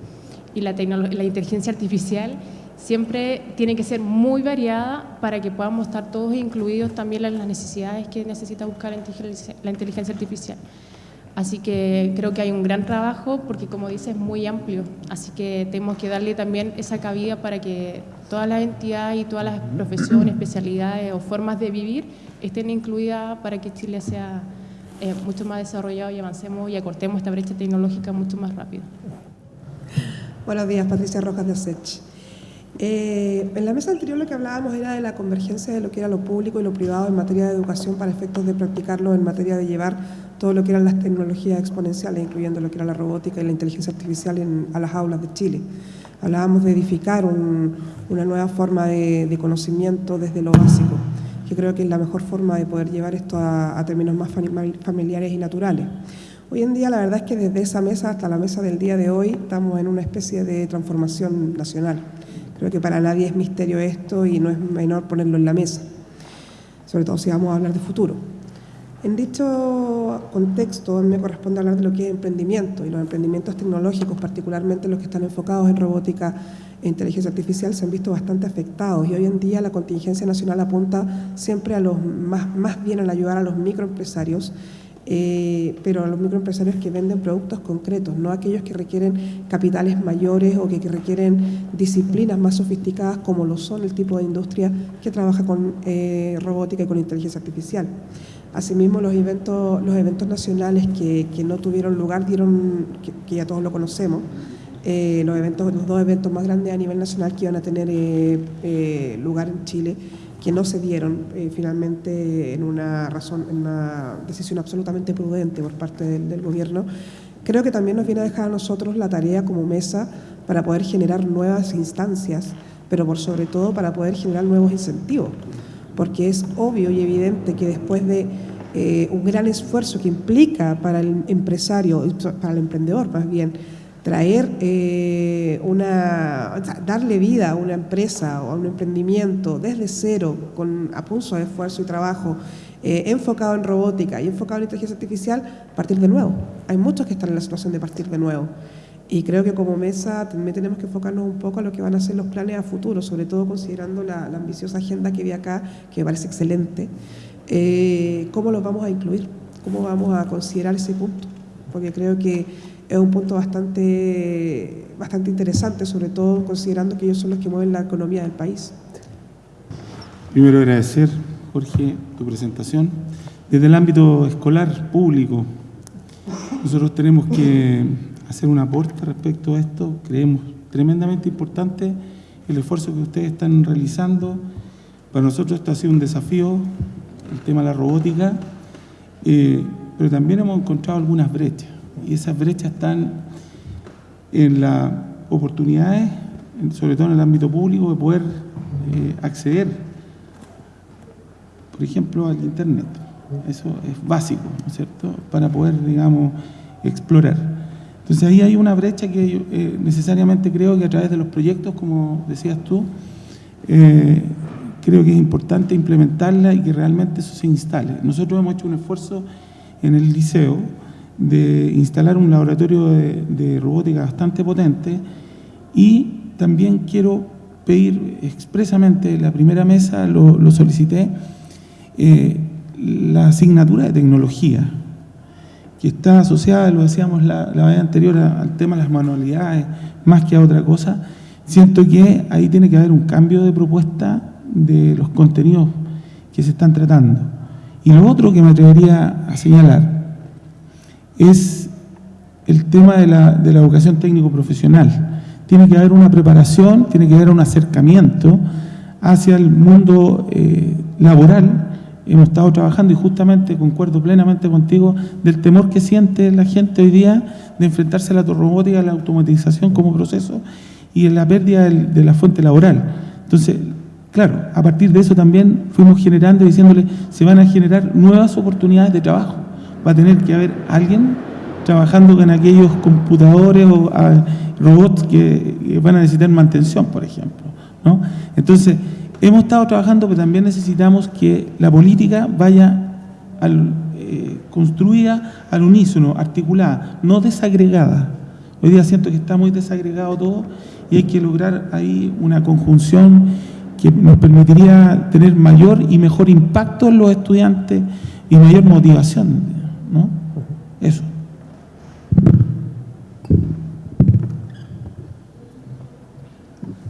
Y la inteligencia artificial siempre tiene que ser muy variada para que podamos estar todos incluidos también en las necesidades que necesita buscar la inteligencia artificial. Así que creo que hay un gran trabajo porque, como dice, es muy amplio. Así que tenemos que darle también esa cabida para que todas las entidades y todas las profesiones, especialidades o formas de vivir estén incluidas para que Chile sea eh, mucho más desarrollado y avancemos y acortemos esta brecha tecnológica mucho más rápido. Buenos días, Patricia Rojas de SECH. Eh, en la mesa anterior lo que hablábamos era de la convergencia de lo que era lo público y lo privado en materia de educación para efectos de practicarlo en materia de llevar todo lo que eran las tecnologías exponenciales, incluyendo lo que era la robótica y la inteligencia artificial a las aulas de Chile. Hablábamos de edificar una nueva forma de, conocimiento desde lo básico, que creo que es la mejor forma de poder llevar esto a, a términos más familiares y naturales. Hoy en día la verdad es que desde esa mesa hasta la mesa del día de hoy estamos en una especie de transformación nacional. Creo que para nadie es misterio esto y no es menor ponerlo en la mesa, sobre todo si vamos a hablar de futuro. En dicho contexto me corresponde hablar de lo que es emprendimiento y los emprendimientos tecnológicos, particularmente los que están enfocados en robótica e inteligencia artificial, se han visto bastante afectados y hoy en día la contingencia nacional apunta siempre a los más, más bien al ayudar a los microempresarios eh, pero a los microempresarios que venden productos concretos, no aquellos que requieren capitales mayores o que, requieren disciplinas más sofisticadas como lo son el tipo de industria que trabaja con eh, robótica y con inteligencia artificial. Asimismo, los eventos, los eventos nacionales que, no tuvieron lugar, dieron, que, ya todos lo conocemos, eh, los, eventos, los dos eventos más grandes a nivel nacional que iban a tener lugar en Chile, que no se dieron eh, finalmente en una, razón, en una decisión absolutamente prudente por parte del, gobierno, creo que también nos viene a dejar a nosotros la tarea como mesa para poder generar nuevas instancias, pero por sobre todo para poder generar nuevos incentivos, porque es obvio y evidente que después de eh, un gran esfuerzo que implica para el empresario, para el emprendedor más bien, traer eh, una, darle vida a una empresa o a un emprendimiento desde cero, con a pulso de esfuerzo y trabajo, eh, enfocado en robótica y enfocado en inteligencia artificial, partir de nuevo. Hay muchos que están en la situación de partir de nuevo. Y creo que como mesa también tenemos que enfocarnos un poco a lo que van a ser los planes a futuro, sobre todo considerando la, ambiciosa agenda que vi acá, que me parece excelente. Eh, ¿Cómo los vamos a incluir? ¿Cómo vamos a considerar ese punto? Porque creo que es un punto bastante, bastante interesante, sobre todo considerando que ellos son los que mueven la economía del país. Primero agradecer, Jorge, tu presentación. Desde el ámbito escolar público, nosotros tenemos que hacer un aporte respecto a esto. Creemos tremendamente importante el esfuerzo que ustedes están realizando. Para nosotros esto ha sido un desafío, el tema de la robótica, eh, pero también hemos encontrado algunas brechas y esas brechas están en las oportunidades, sobre todo en el ámbito público, de poder eh, acceder, por ejemplo, al Internet. Eso es básico, ¿no es cierto?, para poder, digamos, explorar. Entonces ahí hay una brecha que eh, necesariamente creo que a través de los proyectos, como decías tú, eh, creo que es importante implementarla y que realmente eso se instale. Nosotros hemos hecho un esfuerzo en el liceo, de instalar un laboratorio de, robótica bastante potente y también quiero pedir expresamente, la primera mesa lo, solicité, eh, la asignatura de tecnología, que está asociada, lo decíamos la, la vez anterior, al tema de las manualidades, más que a otra cosa, siento que ahí tiene que haber un cambio de propuesta de los contenidos que se están tratando. Y lo otro que me atrevería a señalar, es el tema de la, de la educación técnico-profesional. Tiene que haber una preparación, tiene que haber un acercamiento hacia el mundo eh, laboral. Hemos estado trabajando y justamente concuerdo plenamente contigo del temor que siente la gente hoy día de enfrentarse a la robótica, a la automatización como proceso y en la pérdida de la fuente laboral. Entonces, claro, a partir de eso también fuimos generando, diciéndole, se van a generar nuevas oportunidades de trabajo va a tener que haber alguien trabajando con aquellos computadores o ah, robots que, van a necesitar mantención, por ejemplo. ¿no? Entonces, hemos estado trabajando, pero también necesitamos que la política vaya al, eh, construida al unísono, articulada, no desagregada. Hoy día siento que está muy desagregado todo y hay que lograr ahí una conjunción que nos permitiría tener mayor y mejor impacto en los estudiantes y mayor motivación. ¿No? Eso.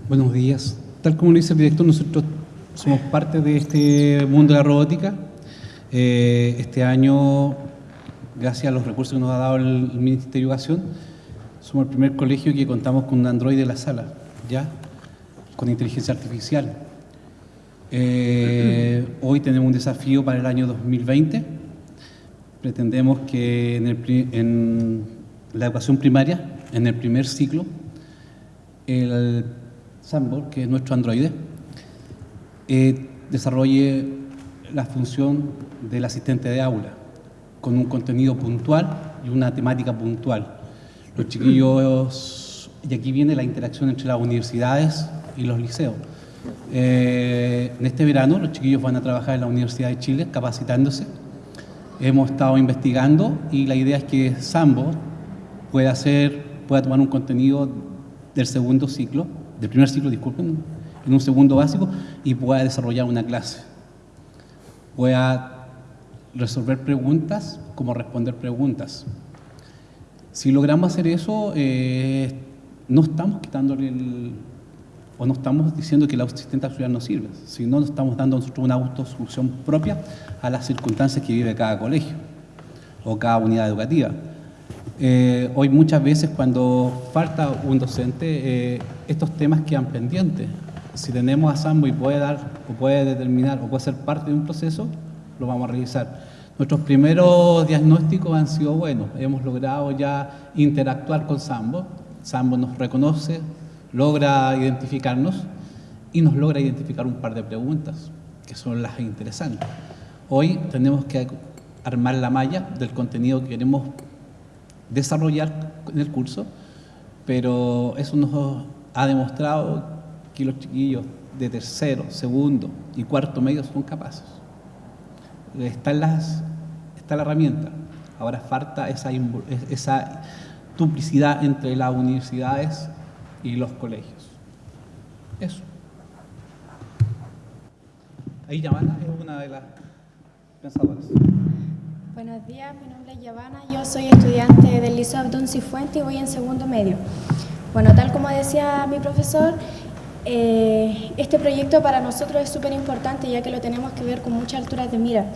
Buenos días. Tal como lo dice el director, nosotros somos parte de este mundo de la robótica. Eh, este año, gracias a los recursos que nos ha dado el, Ministerio de Educación, somos el primer colegio que contamos con un Android de la sala, ¿ya? Con inteligencia artificial. Eh, hoy tenemos un desafío para el año 2020 pretendemos que en, la educación primaria, en el primer ciclo, el Sambor, que es nuestro androide, eh, desarrolle la función del asistente de aula, con un contenido puntual y una temática puntual. Los chiquillos, y aquí viene la interacción entre las universidades y los liceos. Eh, en este verano los chiquillos van a trabajar en la Universidad de Chile capacitándose hemos estado investigando y la idea es que Sambo pueda hacer, pueda tomar un contenido del segundo ciclo, del primer ciclo, disculpen, en un segundo básico y pueda desarrollar una clase. Pueda resolver preguntas como responder preguntas. Si logramos hacer eso, eh, no estamos quitándole el, o no estamos diciendo que el asistente auxiliar no sirve, sino nos estamos dando nosotros una autosolución propia a las circunstancias que vive cada colegio o cada unidad educativa. Eh, hoy muchas veces cuando falta un docente, eh, estos temas quedan pendientes. Si tenemos a Sambo y puede dar, o puede determinar, o puede ser parte de un proceso, lo vamos a revisar. Nuestros primeros diagnósticos han sido buenos. Hemos logrado ya interactuar con Sambo. Sambo nos reconoce, logra identificarnos y nos logra identificar un par de preguntas, que son las interesantes. Hoy tenemos que armar la malla del contenido que queremos desarrollar en el curso, pero eso nos ha demostrado que los chiquillos de tercero, segundo y cuarto medio son capaces. Está, la herramienta, ahora falta esa, esa duplicidad entre las universidades y los colegios. Eso. Ahí Yavana es una de las pensadoras. Buenos días, mi nombre es Yavana, yo soy estudiante del Liceo Abdón Cifuente y voy en segundo medio. Bueno, tal como decía mi profesor, eh, este proyecto para nosotros es súper importante ya que lo tenemos que ver con muchas alturas de mira.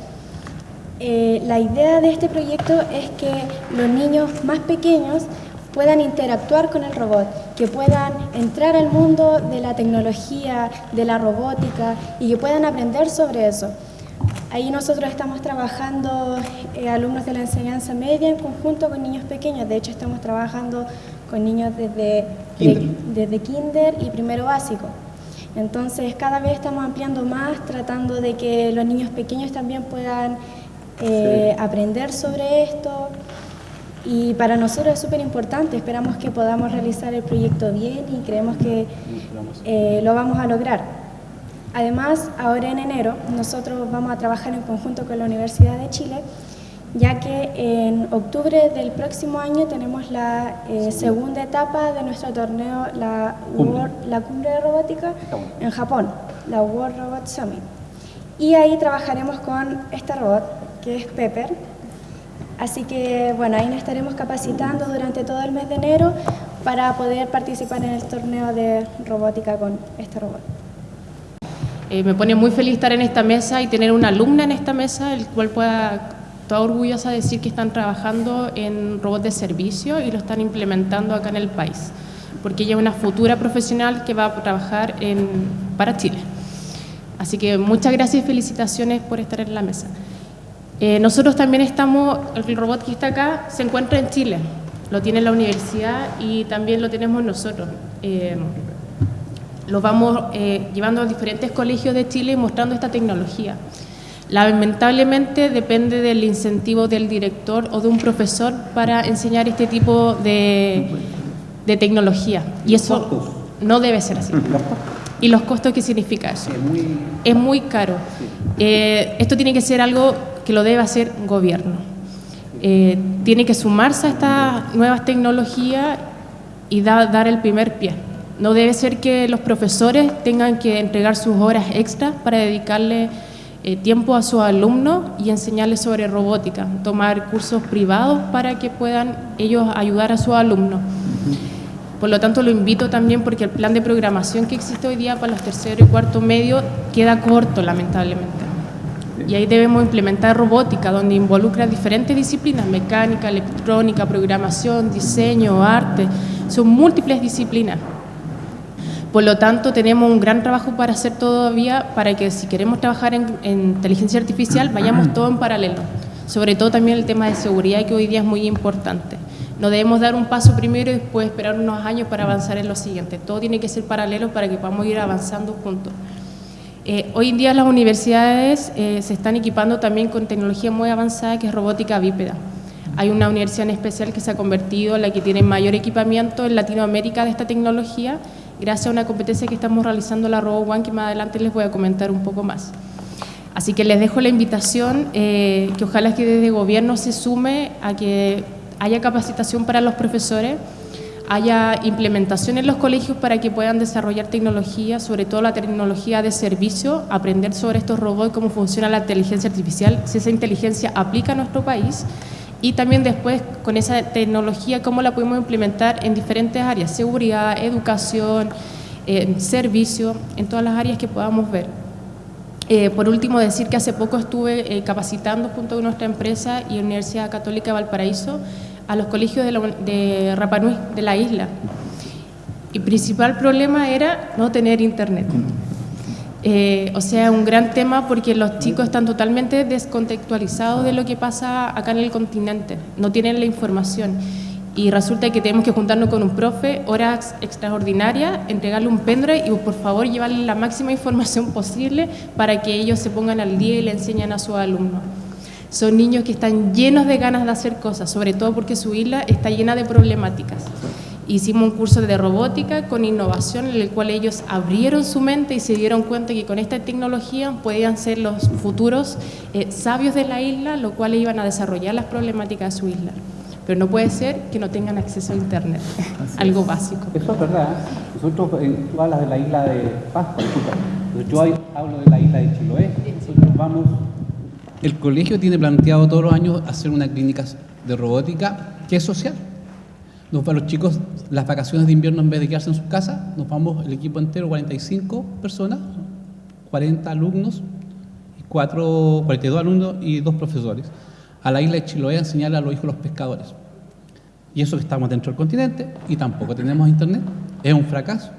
Eh, la idea de este proyecto es que los niños más pequeños puedan interactuar con el robot, que puedan entrar al mundo de la tecnología, de la robótica y que puedan aprender sobre eso. Ahí nosotros estamos trabajando eh, alumnos de la enseñanza media en conjunto con niños pequeños. De hecho, estamos trabajando con niños desde kinder, desde kinder y primero básico. Entonces, cada vez estamos ampliando más, tratando de que los niños pequeños también puedan eh, aprender sobre esto. Y para nosotros es súper importante, esperamos que podamos realizar el proyecto bien y creemos que eh, lo vamos a lograr. Además, ahora en enero nosotros vamos a trabajar en conjunto con la Universidad de Chile, ya que en octubre del próximo año tenemos la eh, segunda etapa de nuestro torneo, la, la Cumbre de Robótica en Japón, la World Robot Summit. Y ahí trabajaremos con este robot, que es Pepper, Así que bueno, ahí nos estaremos capacitando durante todo el mes de enero para poder participar en el torneo de robótica con este robot. Eh, me pone muy feliz estar en esta mesa y tener una alumna en esta mesa, el cual pueda toda orgullosa decir que están trabajando en robots de servicio y lo están implementando acá en el país, porque ella es una futura profesional que va a trabajar en, para Chile. Así que muchas gracias y felicitaciones por estar en la mesa. Eh, nosotros también estamos, el robot que está acá se encuentra en Chile, lo tiene la universidad y también lo tenemos nosotros. Eh, lo vamos eh, llevando a diferentes colegios de Chile y mostrando esta tecnología. Lamentablemente depende del incentivo del director o de un profesor para enseñar este tipo de, de tecnología. Y eso no debe ser así. ¿Y los costos qué significa eso? Es muy caro. esto tiene que ser algo que lo debe hacer gobierno. Eh, tiene que sumarse a estas nuevas tecnologías y dar el primer pie. No debe ser que los profesores tengan que entregar sus horas extras para dedicarle eh, tiempo a sus alumnos y enseñarles sobre robótica, tomar cursos privados para que puedan ellos ayudar a sus alumnos. Por lo tanto, lo invito también porque el plan de programación que existe hoy día para los terceros y cuarto medio queda corto, lamentablemente. Y ahí debemos implementar robótica, donde involucra diferentes disciplinas, mecánica, electrónica, programación, diseño, arte, son múltiples disciplinas. Por lo tanto, tenemos un gran trabajo para hacer todavía para que si queremos trabajar en, inteligencia artificial, vayamos todo en paralelo. Sobre todo también el tema de seguridad, que hoy día es muy importante. No debemos dar un paso primero y después esperar unos años para avanzar en lo siguiente. Todo tiene que ser paralelo para que podamos ir avanzando juntos. Eh, hoy en día las universidades eh, se están equipando también con tecnología muy avanzada que es robótica bípeda. Hay una universidad en especial que se ha convertido en la que tiene mayor equipamiento en Latinoamérica de esta tecnología gracias a una competencia que estamos realizando la RoboOne que más adelante les voy a comentar un poco más. Así que les dejo la invitación eh, que ojalá que desde gobierno se sume a que haya capacitación para los profesores haya implementación en los colegios para que puedan desarrollar tecnología, sobre todo la tecnología de servicio, aprender sobre estos robots, cómo funciona la inteligencia artificial, si esa inteligencia aplica a nuestro país y también después con esa tecnología cómo la podemos implementar en diferentes áreas, seguridad, educación, eh, servicio, en todas las áreas que podamos ver. Eh, por último, decir que hace poco estuve eh, capacitando junto con nuestra empresa y Universidad Católica de Valparaíso a los colegios de, la, Rapanui, de la isla. Y principal problema era no tener internet. Eh, o sea, un gran tema porque los chicos están totalmente descontextualizados de lo que pasa acá en el continente, no tienen la información. Y resulta que tenemos que juntarnos con un profe, horas extraordinarias, entregarle un pendrive y por favor llevarle la máxima información posible para que ellos se pongan al día y le enseñen a sus alumnos. Son niños que están llenos de ganas de hacer cosas, sobre todo porque su isla está llena de problemáticas. Hicimos un curso de robótica con innovación en el cual ellos abrieron su mente y se dieron cuenta que con esta tecnología podían ser los futuros eh, sabios de la isla, lo cual iban a desarrollar las problemáticas de su isla. Pero no puede ser que no tengan acceso a Internet, [LAUGHS] algo básico. Eso es verdad. Nosotros, eh, tú hablas de la isla de Pascua, yo hablo de la isla de Chiloé. Nosotros vamos el colegio tiene planteado todos los años hacer una clínica de robótica que es social. Nos, para los chicos, las vacaciones de invierno, en vez de quedarse en sus casas, nos vamos el equipo entero, 45 personas, 40 alumnos, y 4, 42 alumnos y dos profesores, a la isla de Chiloé a enseñarle a los hijos los pescadores. Y eso que estamos dentro del continente y tampoco tenemos internet, es un fracaso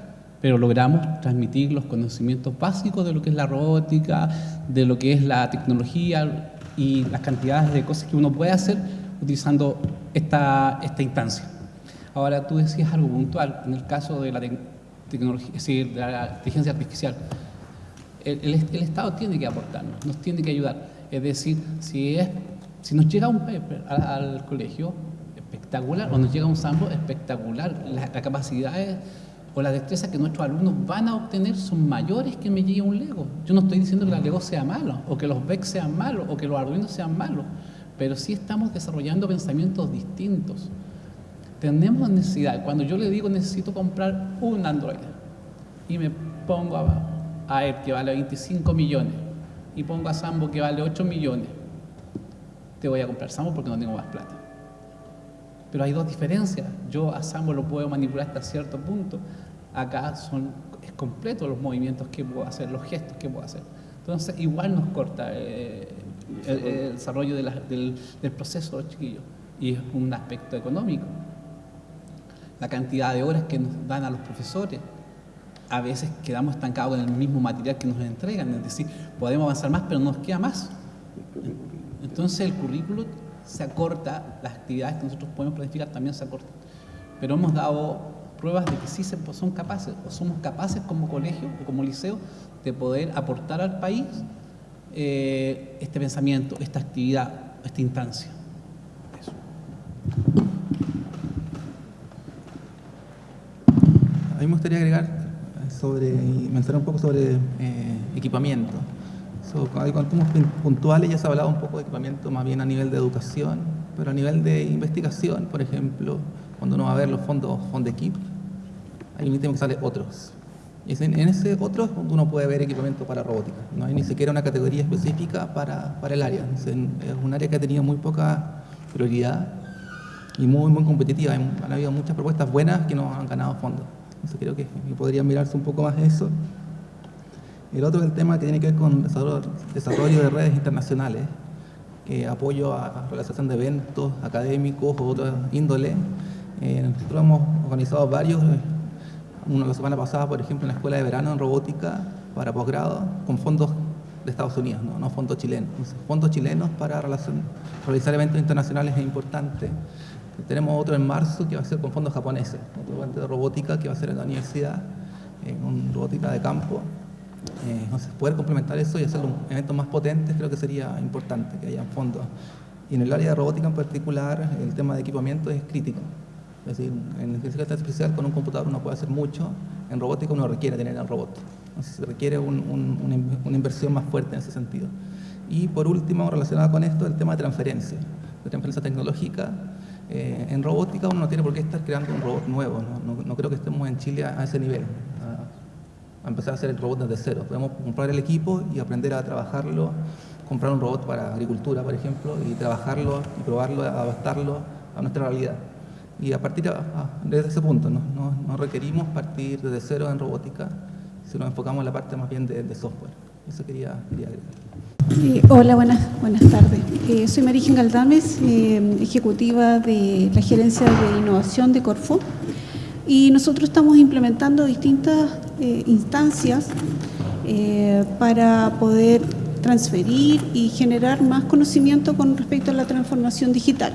pero logramos transmitir los conocimientos básicos de lo que es la robótica, de lo que es la tecnología y las cantidades de cosas que uno puede hacer utilizando esta, esta instancia. Ahora, tú decías algo puntual, en el caso de la tecnología, es decir, de la inteligencia artificial. El, el, Estado tiene que aportarnos, nos tiene que ayudar. Es decir, si, es, si nos llega un paper al, colegio, espectacular, o nos llega un sample, espectacular. La, la capacidad es o las destrezas que nuestros alumnos van a obtener son mayores que me llegue un Lego. Yo no estoy diciendo que la Lego sea malo, o que los VEC sean malos, o que los Arduino sean malos, pero sí estamos desarrollando pensamientos distintos. Tenemos necesidad, cuando yo le digo necesito comprar un Android, y me pongo a, a él que vale 25 millones, y pongo a Sambo que vale 8 millones, te voy a comprar Sambo porque no tengo más plata. Pero hay dos diferencias. Yo a Sambo lo puedo manipular hasta cierto punto. Acá son, es completo los movimientos que puedo hacer, los gestos que puedo hacer. Entonces, igual nos corta eh, el, desarrollo del, proceso de los chiquillos. Y es un aspecto económico. La cantidad de horas que nos dan a los profesores. A veces quedamos estancados en el mismo material que nos entregan. Es decir, podemos avanzar más, pero nos queda más. Entonces, el currículo se acorta, las actividades que nosotros podemos planificar también se acortan. Pero hemos dado pruebas de que sí son capaces, o somos capaces como colegio o como liceo, de poder aportar al país eh, este pensamiento, esta actividad, esta instancia. A mí me gustaría agregar sobre, mencionar un poco sobre eh, equipamiento. So, hay contumos puntuales ya se ha hablado un poco de equipamiento más bien a nivel de educación, pero a nivel de investigación, por ejemplo, cuando uno va a ver los fondos Fondequip, hay un ítem que sale otros. Y en, ese otros uno puede ver equipamiento para robótica. No hay ni siquiera una categoría específica para, para el área. es un área que ha tenido muy poca prioridad y muy, muy competitiva. Han habido muchas propuestas buenas que no han ganado fondos. Entonces creo que podría mirarse un poco más eso. El otro es el tema que tiene que ver con desarrollo de redes internacionales, que apoyo a realización de eventos académicos o otras índole. Eh, nosotros hemos organizado varios, eh, una la semana pasada, por ejemplo, en la Escuela de Verano en Robótica para posgrado, con fondos de Estados Unidos, no, fondos chilenos. fondos chilenos para realizar eventos internacionales es importante. Tenemos otro en marzo que va a ser con fondos japoneses, otro evento de robótica que va a ser en la universidad, en robótica de campo. Eh, poder complementar eso y hacer eventos más potentes creo que sería importante, que haya fondos. Y en el área de robótica en particular, el tema de equipamiento es crítico. Es decir, en inteligencia artificial con un computador uno puede hacer mucho, en robótica uno requiere tener el robot. Entonces se requiere una inversión más fuerte en ese sentido. Y por último, relacionado con esto, el tema de transferencia, de transferencia tecnológica. Eh, en robótica uno no tiene por qué estar creando un robot nuevo, no, creo que estemos en Chile a, ese nivel, a, empezar a hacer el robot desde cero. Podemos comprar el equipo y aprender a trabajarlo, comprar un robot para agricultura, por ejemplo, y trabajarlo y probarlo, adaptarlo a nuestra realidad. Y a partir de ese punto, no, requerimos partir desde cero en robótica, si nos enfocamos en la parte más bien de, software. Eso quería, quería agregar. hola, buenas, buenas tardes. Eh, soy Marigen Galdames, eh, ejecutiva de la Gerencia de Innovación de Corfo. Y nosotros estamos implementando distintas eh, instancias para poder transferir y generar más conocimiento con respecto a la transformación digital.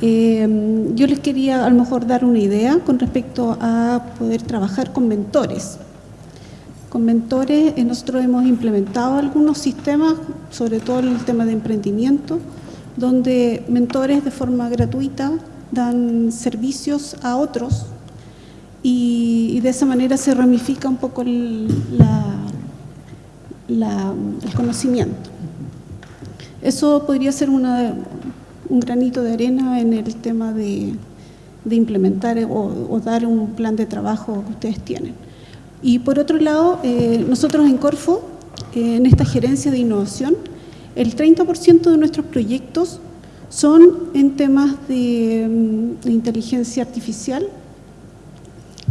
yo les quería a lo mejor dar una idea con respecto a poder trabajar con mentores. Con mentores eh, nosotros hemos implementado algunos sistemas, sobre todo en el tema de emprendimiento, donde mentores de forma gratuita dan servicios a otros y, de esa manera se ramifica un poco el, conocimiento. Eso podría ser un granito de arena en el tema de, implementar o dar un plan de trabajo que ustedes tienen. Y por otro lado, eh, nosotros en Corfo, eh, en esta gerencia de innovación, el 30% de nuestros proyectos son en temas mm, de, inteligencia artificial.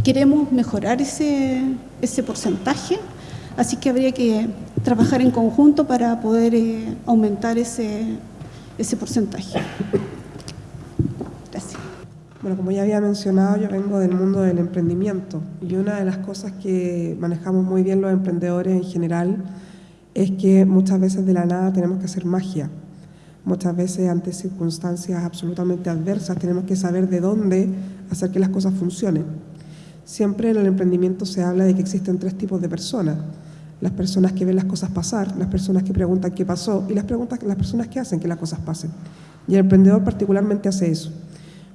Queremos mejorar ese, ese, porcentaje, así que habría que trabajar en conjunto para poder eh, aumentar ese, ese porcentaje. Bueno, como ya había mencionado, yo vengo del mundo del emprendimiento y una de las cosas que manejamos muy bien los emprendedores en general es que muchas veces de la nada tenemos que hacer magia. Muchas veces ante circunstancias absolutamente adversas tenemos que saber de dónde hacer que las cosas funcionen. Siempre en el emprendimiento se habla de que existen tres tipos de personas. Las personas que ven las cosas pasar, las personas que preguntan qué pasó y las, preguntas, las personas que hacen que las cosas pasen. Y el emprendedor particularmente hace eso.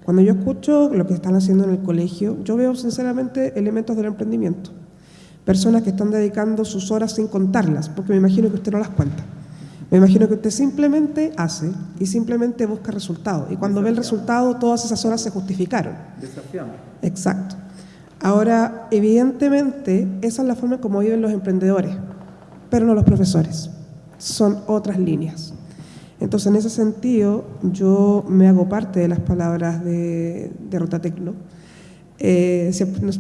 Cuando yo escucho lo que están haciendo en el colegio, yo veo sinceramente elementos del emprendimiento. Personas que están dedicando sus horas sin contarlas, porque me imagino que usted no las cuenta. Me imagino que usted simplemente hace y simplemente busca resultados. Y cuando ve el resultado, todas esas horas se justificaron. Desafiamos. Exacto. Ahora, evidentemente, esa es la forma como viven los emprendedores, pero no los profesores. Son otras líneas. Entonces, en ese sentido, yo me hago parte de las palabras de, de Rotatecno. Eh,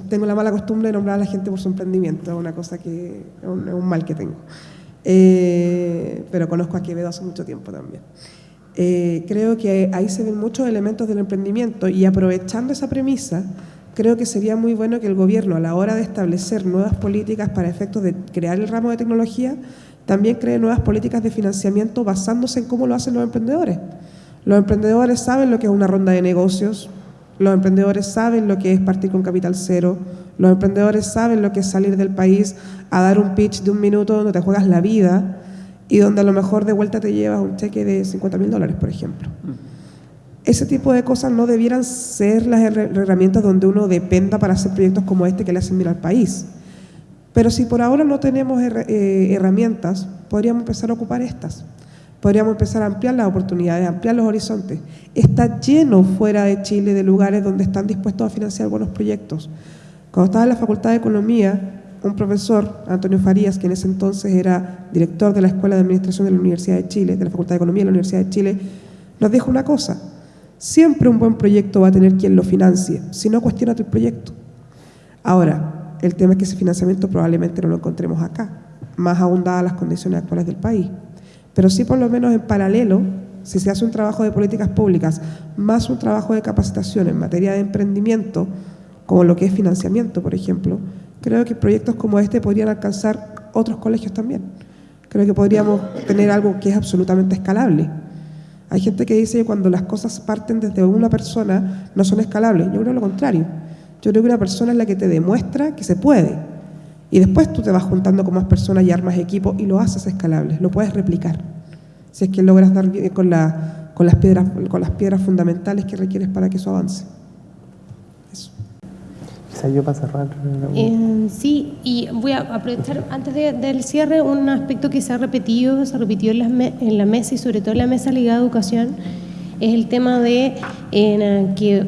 tengo la mala costumbre de nombrar a la gente por su emprendimiento, es una cosa que es un, mal que tengo. Eh, pero conozco a Quevedo hace mucho tiempo también. Eh, creo que ahí se ven muchos elementos del emprendimiento y aprovechando esa premisa, creo que sería muy bueno que el gobierno a la hora de establecer nuevas políticas para efectos de crear el ramo de tecnología también cree nuevas políticas de financiamiento basándose en cómo lo hacen los emprendedores. Los emprendedores saben lo que es una ronda de negocios, los emprendedores saben lo que es partir con capital cero, los emprendedores saben lo que es salir del país a dar un pitch de un minuto donde te juegas la vida y donde a lo mejor de vuelta te llevas un cheque de 50 mil dólares, por ejemplo. Ese tipo de cosas no debieran ser las herramientas donde uno dependa para hacer proyectos como este que le hacen bien al país. Pero si por ahora no tenemos eh, herramientas, podríamos empezar a ocupar estas. Podríamos empezar a ampliar las oportunidades, ampliar los horizontes. Está lleno fuera de Chile de lugares donde están dispuestos a financiar buenos proyectos. Cuando estaba en la Facultad de Economía, un profesor, Antonio Farías, que en ese entonces era director de la Escuela de Administración de la Universidad de Chile, de la Facultad de Economía de la Universidad de Chile, nos dijo una cosa, siempre un buen proyecto va a tener quien lo financie, si no cuestiona tu proyecto. Ahora, el tema es que ese financiamiento probablemente no lo encontremos acá, más aún las condiciones actuales del país. Pero sí, por lo menos en paralelo, si se hace un trabajo de políticas públicas más un trabajo de capacitación en materia de emprendimiento, como lo que es financiamiento, por ejemplo, creo que proyectos como este podrían alcanzar otros colegios también. Creo que podríamos tener algo que es absolutamente escalable. Hay gente que dice que cuando las cosas parten desde una persona no son escalables. Yo creo lo contrario. Yo creo que una persona es la que te demuestra que se puede. Y después tú te vas juntando con más personas y armas equipo y lo haces escalable, lo puedes replicar. Si es que logras dar con, con las piedras fundamentales que requieres para que eso avance. Quizá yo para cerrar. Eh, sí, y voy a aprovechar antes del cierre un aspecto que se ha repetido, se ha repetido en la, en la mesa y sobre todo en la mesa ligada a educación es el tema de que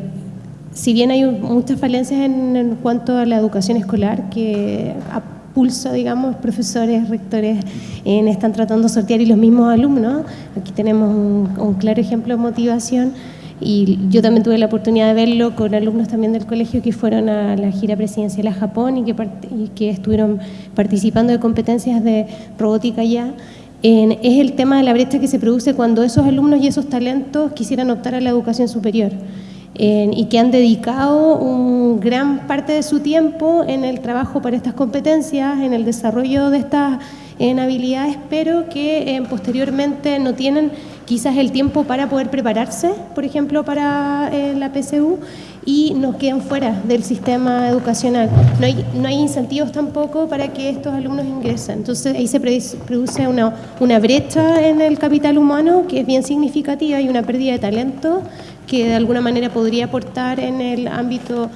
si bien hay muchas falencias en, cuanto a la educación escolar, que a pulso, digamos, profesores, rectores están tratando de sortear y los mismos alumnos, aquí tenemos un, claro ejemplo de motivación y yo también tuve la oportunidad de verlo con alumnos también del colegio que fueron a la gira presidencial a Japón y que, y que estuvieron participando de competencias de robótica allá. es el tema de la brecha que se produce cuando esos alumnos y esos talentos quisieran optar a la educación superior y que han dedicado un gran parte de su tiempo en el trabajo para estas competencias, en el desarrollo de estas habilidades, pero que eh, posteriormente no tienen quizás el tiempo para poder prepararse, por ejemplo, para eh, la PSU y nos quedan fuera del sistema educacional. No hay, no hay incentivos tampoco para que estos alumnos ingresen. Entonces ahí se produce una, una brecha en el capital humano que es bien significativa y una pérdida de talento que de alguna manera podría aportar en el ámbito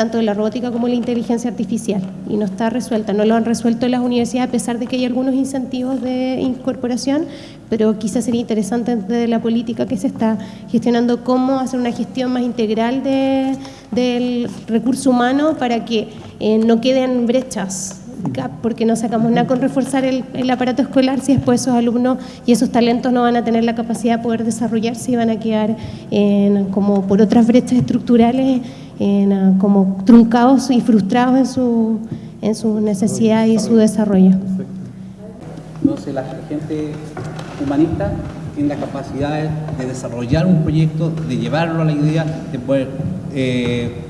tanto de la robótica como de la inteligencia artificial y no está resuelta, no lo han resuelto en las universidades a pesar de que hay algunos incentivos de incorporación, pero quizás sería interesante desde la política que se está gestionando cómo hacer una gestión más integral de, del recurso humano para que eh, no queden brechas porque no sacamos nada con reforzar el, aparato escolar si después esos alumnos y esos talentos no van a tener la capacidad de poder desarrollarse y van a quedar como por otras brechas estructurales en, como truncados y frustrados en su, en su necesidad y su desarrollo. Entonces la gente humanista tiene la capacidad de desarrollar un proyecto, de llevarlo a la idea, de poder eh,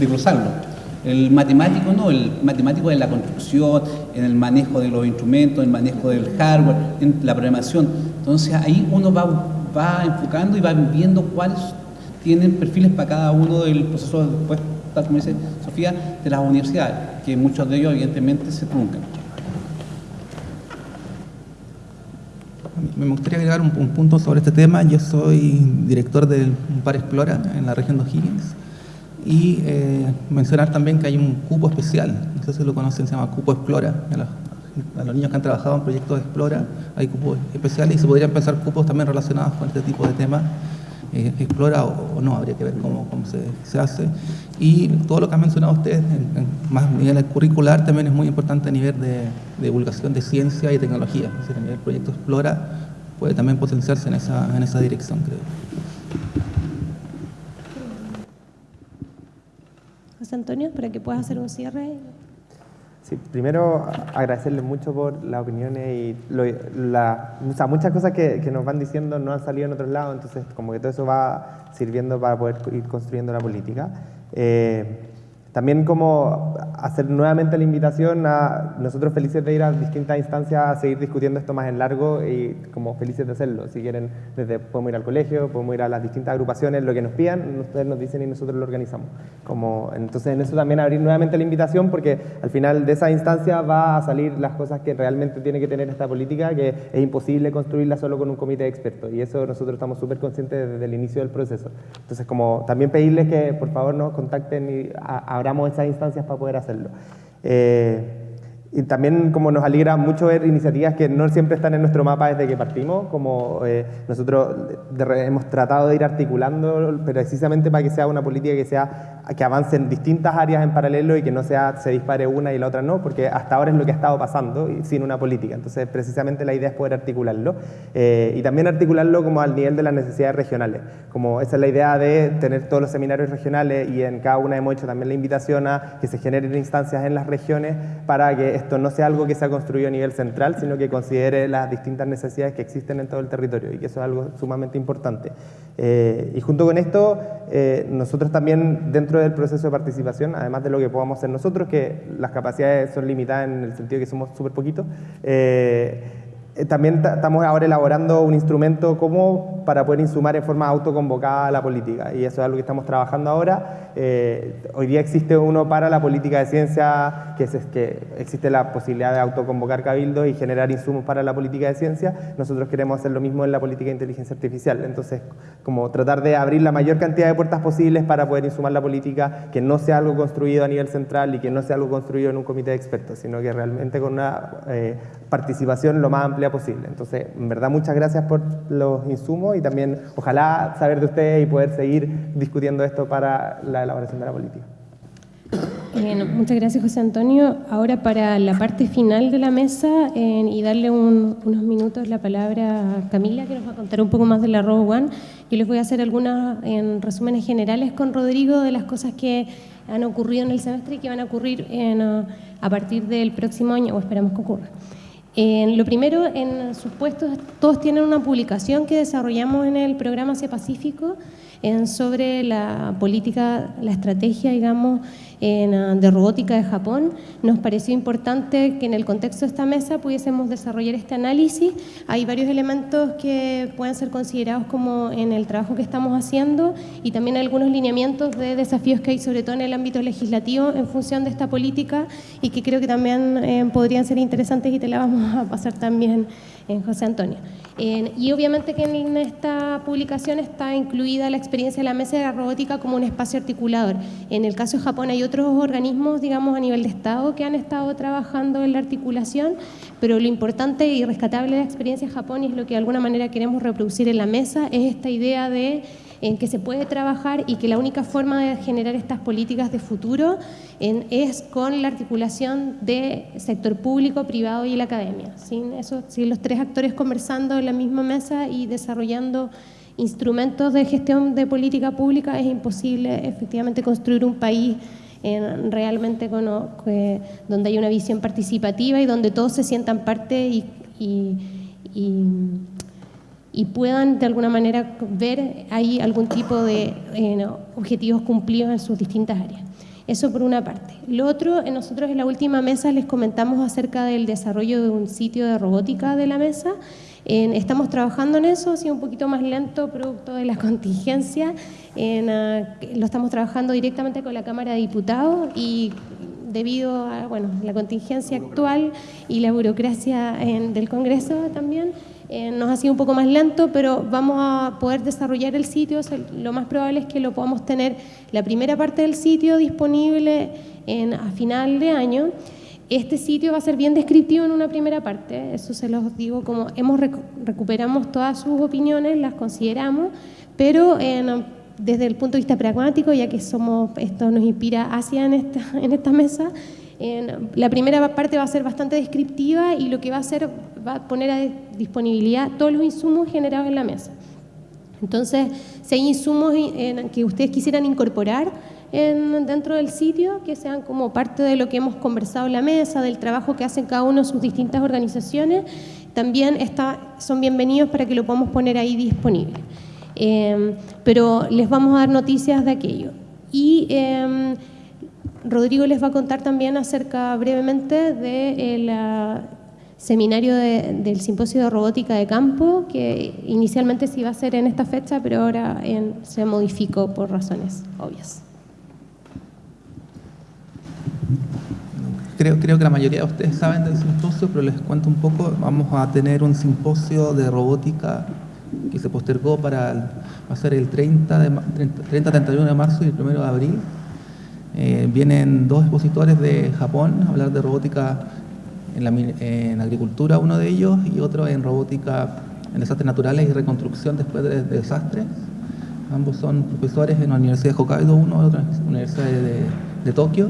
desglosarlo el matemático no, el matemático en la construcción, en el manejo de los instrumentos, en el manejo del hardware, en la programación. Entonces ahí uno va, va enfocando y va viendo cuáles tienen perfiles para cada uno del proceso, después, tal como dice Sofía, de las universidades, que muchos de ellos evidentemente se truncan. Me gustaría agregar un, un punto sobre este tema. Yo soy director del Par Explora en la región de O'Higgins y eh, mencionar también que hay un cupo especial, no sé si lo conocen, se llama Cupo Explora. A los, niños que han trabajado en proyectos de Explora hay cupos especiales y se podrían pensar cupos también relacionados con este tipo de temas. Eh, explora o, no, habría que ver cómo, cómo se, se, hace. Y todo lo que han mencionado ustedes, en, más a nivel curricular, también es muy importante a nivel de, divulgación de ciencia y tecnología. Es decir, a proyecto Explora puede también potenciarse en esa, en esa dirección, creo. Antonio, para que puedas hacer un cierre. Sí, primero agradecerles mucho por las opiniones y la, muchas cosas que, nos van diciendo no han salido en otros lados, entonces como que todo eso va sirviendo para poder ir construyendo la política. Eh, también como hacer nuevamente la invitación a nosotros felices de ir a distintas instancias a seguir discutiendo esto más en largo y como felices de hacerlo. Si quieren, desde podemos ir al colegio, podemos ir a las distintas agrupaciones, lo que nos pidan, ustedes nos dicen y nosotros lo organizamos. Como, entonces en eso también abrir nuevamente la invitación porque al final de esa instancia va a salir las cosas que realmente tiene que tener esta política, que es imposible construirla solo con un comité de expertos y eso nosotros estamos súper conscientes desde el inicio del proceso. Entonces como también pedirles que por favor nos contacten y a abramos esas instancias para poder hacerlo. Eh, y también como nos alegra mucho ver iniciativas que no siempre están en nuestro mapa desde que partimos, como eh, nosotros hemos tratado de ir articulando, precisamente para que sea una política que sea que avance en distintas áreas en paralelo y que no sea se dispare una y la otra no, porque hasta ahora es lo que ha estado pasando sin una política. Entonces, precisamente la idea es poder articularlo eh, y también articularlo como al nivel de las necesidades regionales. Como esa es la idea de tener todos los seminarios regionales y en cada una hemos hecho también la invitación a que se generen instancias en las regiones para que esto no sea algo que se ha construido a nivel central, sino que considere las distintas necesidades que existen en todo el territorio y que eso es algo sumamente importante. Eh, y junto con esto, eh, nosotros también dentro del proceso de participación, además de lo que podamos hacer nosotros, que las capacidades son limitadas en el sentido que somos súper poquitos, eh, también estamos ahora elaborando un instrumento como para poder insumar en forma autoconvocada a la política y eso es algo que estamos trabajando ahora. Eh, hoy día existe uno para la política de ciencia, que, es, que existe la posibilidad de autoconvocar cabildos y generar insumos para la política de ciencia. Nosotros queremos hacer lo mismo en la política de inteligencia artificial. Entonces, como tratar de abrir la mayor cantidad de puertas posibles para poder insumar la política, que no sea algo construido a nivel central y que no sea algo construido en un comité de expertos, sino que realmente con una eh, participación lo más amplia posible. Entonces, en verdad, muchas gracias por los insumos y también ojalá saber de ustedes y poder seguir discutiendo esto para la elaboración de la política. muchas gracias José Antonio. Ahora para la parte final de la mesa y darle unos minutos la palabra a Camila que nos va a contar un poco más de la Robo One. Yo les voy a hacer algunos en resúmenes generales con Rodrigo de las cosas que han ocurrido en el semestre y que van a ocurrir a partir del próximo año o esperamos que ocurra. En lo primero, en sus puestos, todos tienen una publicación que desarrollamos en el programa Asia Pacífico sobre la política, la estrategia, digamos, Ah, de robótica de Japón. Nos pareció importante que en el contexto de esta mesa pudiésemos desarrollar este análisis. Hay varios elementos que pueden ser considerados como en el trabajo que estamos haciendo y también algunos lineamientos de desafíos que hay, sobre todo en el ámbito legislativo, en función de esta política y que creo que también eh, podrían ser interesantes y te la vamos a pasar también en José Antonio. y obviamente que en esta publicación está incluida la experiencia de la mesa de la robótica como un espacio articulador. En el caso de Japón hay otros organismos, digamos, a nivel de Estado que han estado trabajando en la articulación, pero lo importante y rescatable de la experiencia de Japón y es lo que de alguna manera queremos reproducir en la mesa, es esta idea de en que se puede trabajar y que la única forma de generar estas políticas de futuro es con la articulación de sector público, privado y la academia. Sin, eso, sin los tres actores conversando en la misma mesa y desarrollando instrumentos de gestión de política pública es imposible efectivamente construir un país realmente donde hay una visión participativa y donde todos se sientan parte y, y puedan de alguna manera ver ahí algún tipo de eh, objetivos cumplidos en sus distintas áreas. Eso por una parte. Lo otro, nosotros en la última mesa les comentamos acerca del desarrollo de un sitio de robótica de la mesa. estamos trabajando en eso, ha sido un poquito más lento producto de la [LAUGHS] contingencia. Ah, lo estamos trabajando directamente con la Cámara de Diputados y debido a bueno, la contingencia actual y la burocracia del Congreso también, eh, nos ha sido un poco más lento, pero vamos a poder desarrollar el sitio. lo más probable es que lo podamos tener la primera parte del sitio disponible en, a final de año. Este sitio va a ser bien descriptivo en una primera parte, eso se los digo como hemos recuperamos todas sus opiniones, las consideramos, pero desde el punto de vista pragmático, ya que somos esto nos inspira hacia en esta, [LAUGHS] en esta mesa, la primera parte va a ser bastante descriptiva y lo que va a hacer va a poner a disponibilidad todos los insumos generados en la mesa. Entonces, si hay insumos que ustedes quisieran incorporar dentro del sitio, que sean como parte de lo que hemos conversado en la mesa, del trabajo que hacen cada uno de sus distintas organizaciones, también son bienvenidos para que lo podamos poner ahí disponible. Em, pero les vamos a dar noticias de aquello. Y em, Rodrigo les va a contar también acerca brevemente del seminario del simposio de robótica de campo, que inicialmente se iba a hacer en esta fecha, pero ahora se modificó por razones obvias. Creo, creo que la mayoría de ustedes saben del simposio, pero les cuento un poco. Vamos a tener un simposio de robótica que se postergó para ser el 30, de, 30 31 de marzo y el 1 de abril eh, vienen dos expositores de Japón a hablar de robótica en, agricultura, uno de ellos, y otro en robótica en desastres naturales y reconstrucción después de, desastres. Ambos son profesores en la Universidad de Hokkaido, uno de otra Universidad de, Tokio,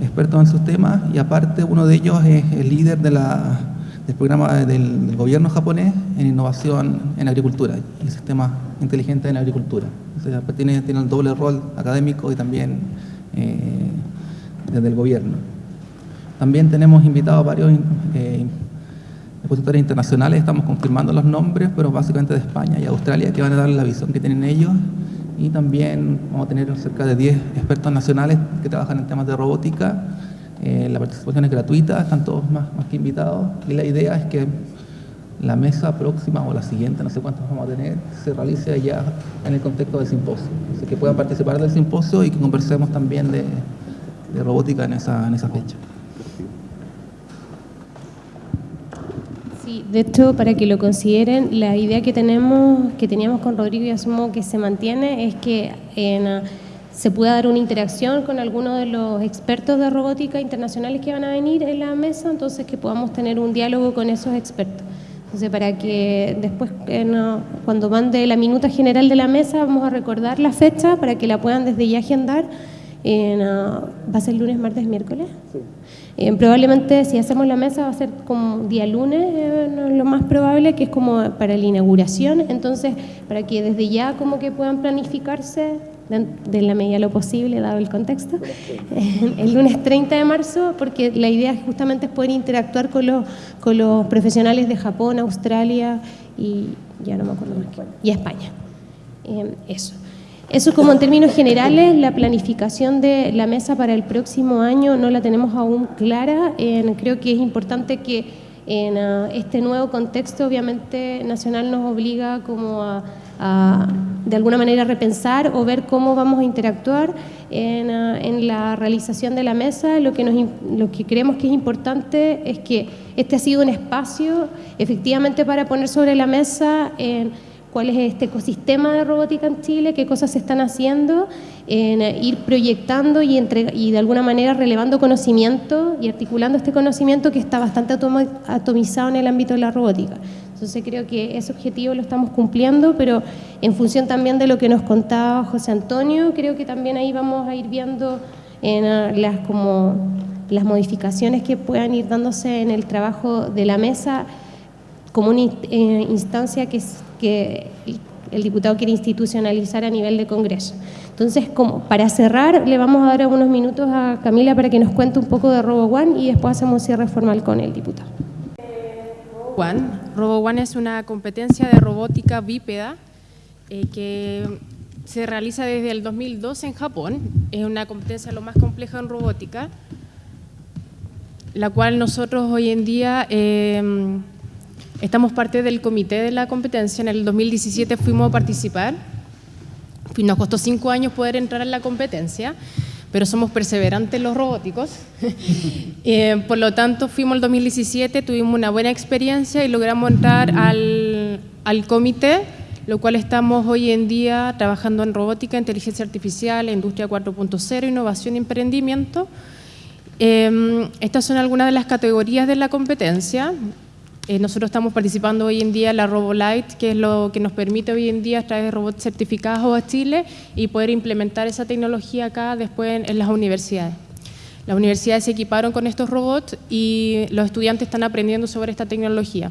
expertos en sus temas, y aparte uno de ellos es el líder de la, del programa del, gobierno japonés en innovación en agricultura y sistemas inteligentes en agricultura. tiene, tiene el doble rol académico y también eh, desde el gobierno. También tenemos invitados varios eh, expositores internacionales, estamos confirmando los nombres, pero básicamente de España y Australia, que van a dar la visión que tienen ellos. Y también vamos a tener cerca de 10 expertos nacionales que trabajan en temas de robótica. Eh, la participación es gratuita, están todos más, más que invitados. Y la idea es que la mesa próxima o la siguiente, no sé cuántas vamos a tener, se realice ya en el contexto del simposio. Así que puedan participar del simposio y que conversemos también de, robótica en esa, en esa fecha. Sí, de hecho, para que lo consideren, la idea que tenemos, que teníamos con Rodrigo y asumo que se mantiene, es que se pueda dar una interacción con algunos de los expertos de robótica internacionales que van a venir en la mesa, entonces que podamos tener un diálogo con esos expertos. Entonces, para que después, eh, no- cuando mande la minuta general de la mesa, vamos a recordar la fecha para que la puedan desde ya agendar. En, ah, ¿Va a ser lunes, martes, miércoles? Eh, probablemente si hacemos la mesa va a ser como día lunes, eh, no, lo más probable, que es como para la inauguración. Entonces, para que desde ya como que puedan planificarse de, la medida de lo posible, dado el contexto, el lunes 30 de marzo, porque la idea justamente es poder interactuar con los, con los profesionales de Japón, Australia y ya no me acuerdo más, y España. Eh, eso. Eso como en términos generales, la planificación de la mesa para el próximo año no la tenemos aún clara. Eh, creo que es importante que en ah, este nuevo contexto, obviamente, nacional nos obliga como a, a, de alguna manera repensar o ver cómo vamos a interactuar en, ah, en la realización de la mesa. Lo que, nos, lo que creemos que es importante es que este ha sido un espacio efectivamente para poner sobre la mesa en cuál es este ecosistema de robótica en Chile, qué cosas se están haciendo, en eh, ir proyectando y, y de alguna manera relevando conocimiento y articulando este conocimiento que está bastante atomizado en el ámbito de la robótica. Entonces creo que ese objetivo lo estamos cumpliendo, pero en función también de lo que nos contaba José Antonio, creo que también ahí vamos a ir viendo en ah, las como las modificaciones que puedan ir dándose en el trabajo de la mesa como una eh, instancia que, que el- diputado quiere institucionalizar a nivel de Congreso. Entonces, como para cerrar, le vamos a dar unos minutos a Camila para que nos cuente un poco de Robo One y después hacemos cierre formal con el diputado. One. Robo One es una competencia de robótica bípeda eh, que se realiza desde el 2012 en Japón. Es una competencia lo más compleja en robótica, la cual nosotros hoy en día eh, estamos parte del comité de la competencia. En el 2017 fuimos a participar. Nos costó cinco años poder entrar en la competencia, pero somos perseverantes los robóticos. [LAUGHS] Eh, por lo tanto, fuimos el 2017, tuvimos una buena experiencia y logramos entrar al, al comité, lo cual estamos hoy en día trabajando en robótica, inteligencia artificial, industria 4.0, innovación y emprendimiento. Eh, estas son algunas de las categorías de la competencia. Eh, nosotros estamos participando hoy en día en la RoboLite, que es lo que nos permite hoy en día traer robots certificados a Chile y poder implementar esa tecnología acá después en, las universidades. Las universidades se equiparon con estos robots y los estudiantes están aprendiendo sobre esta tecnología.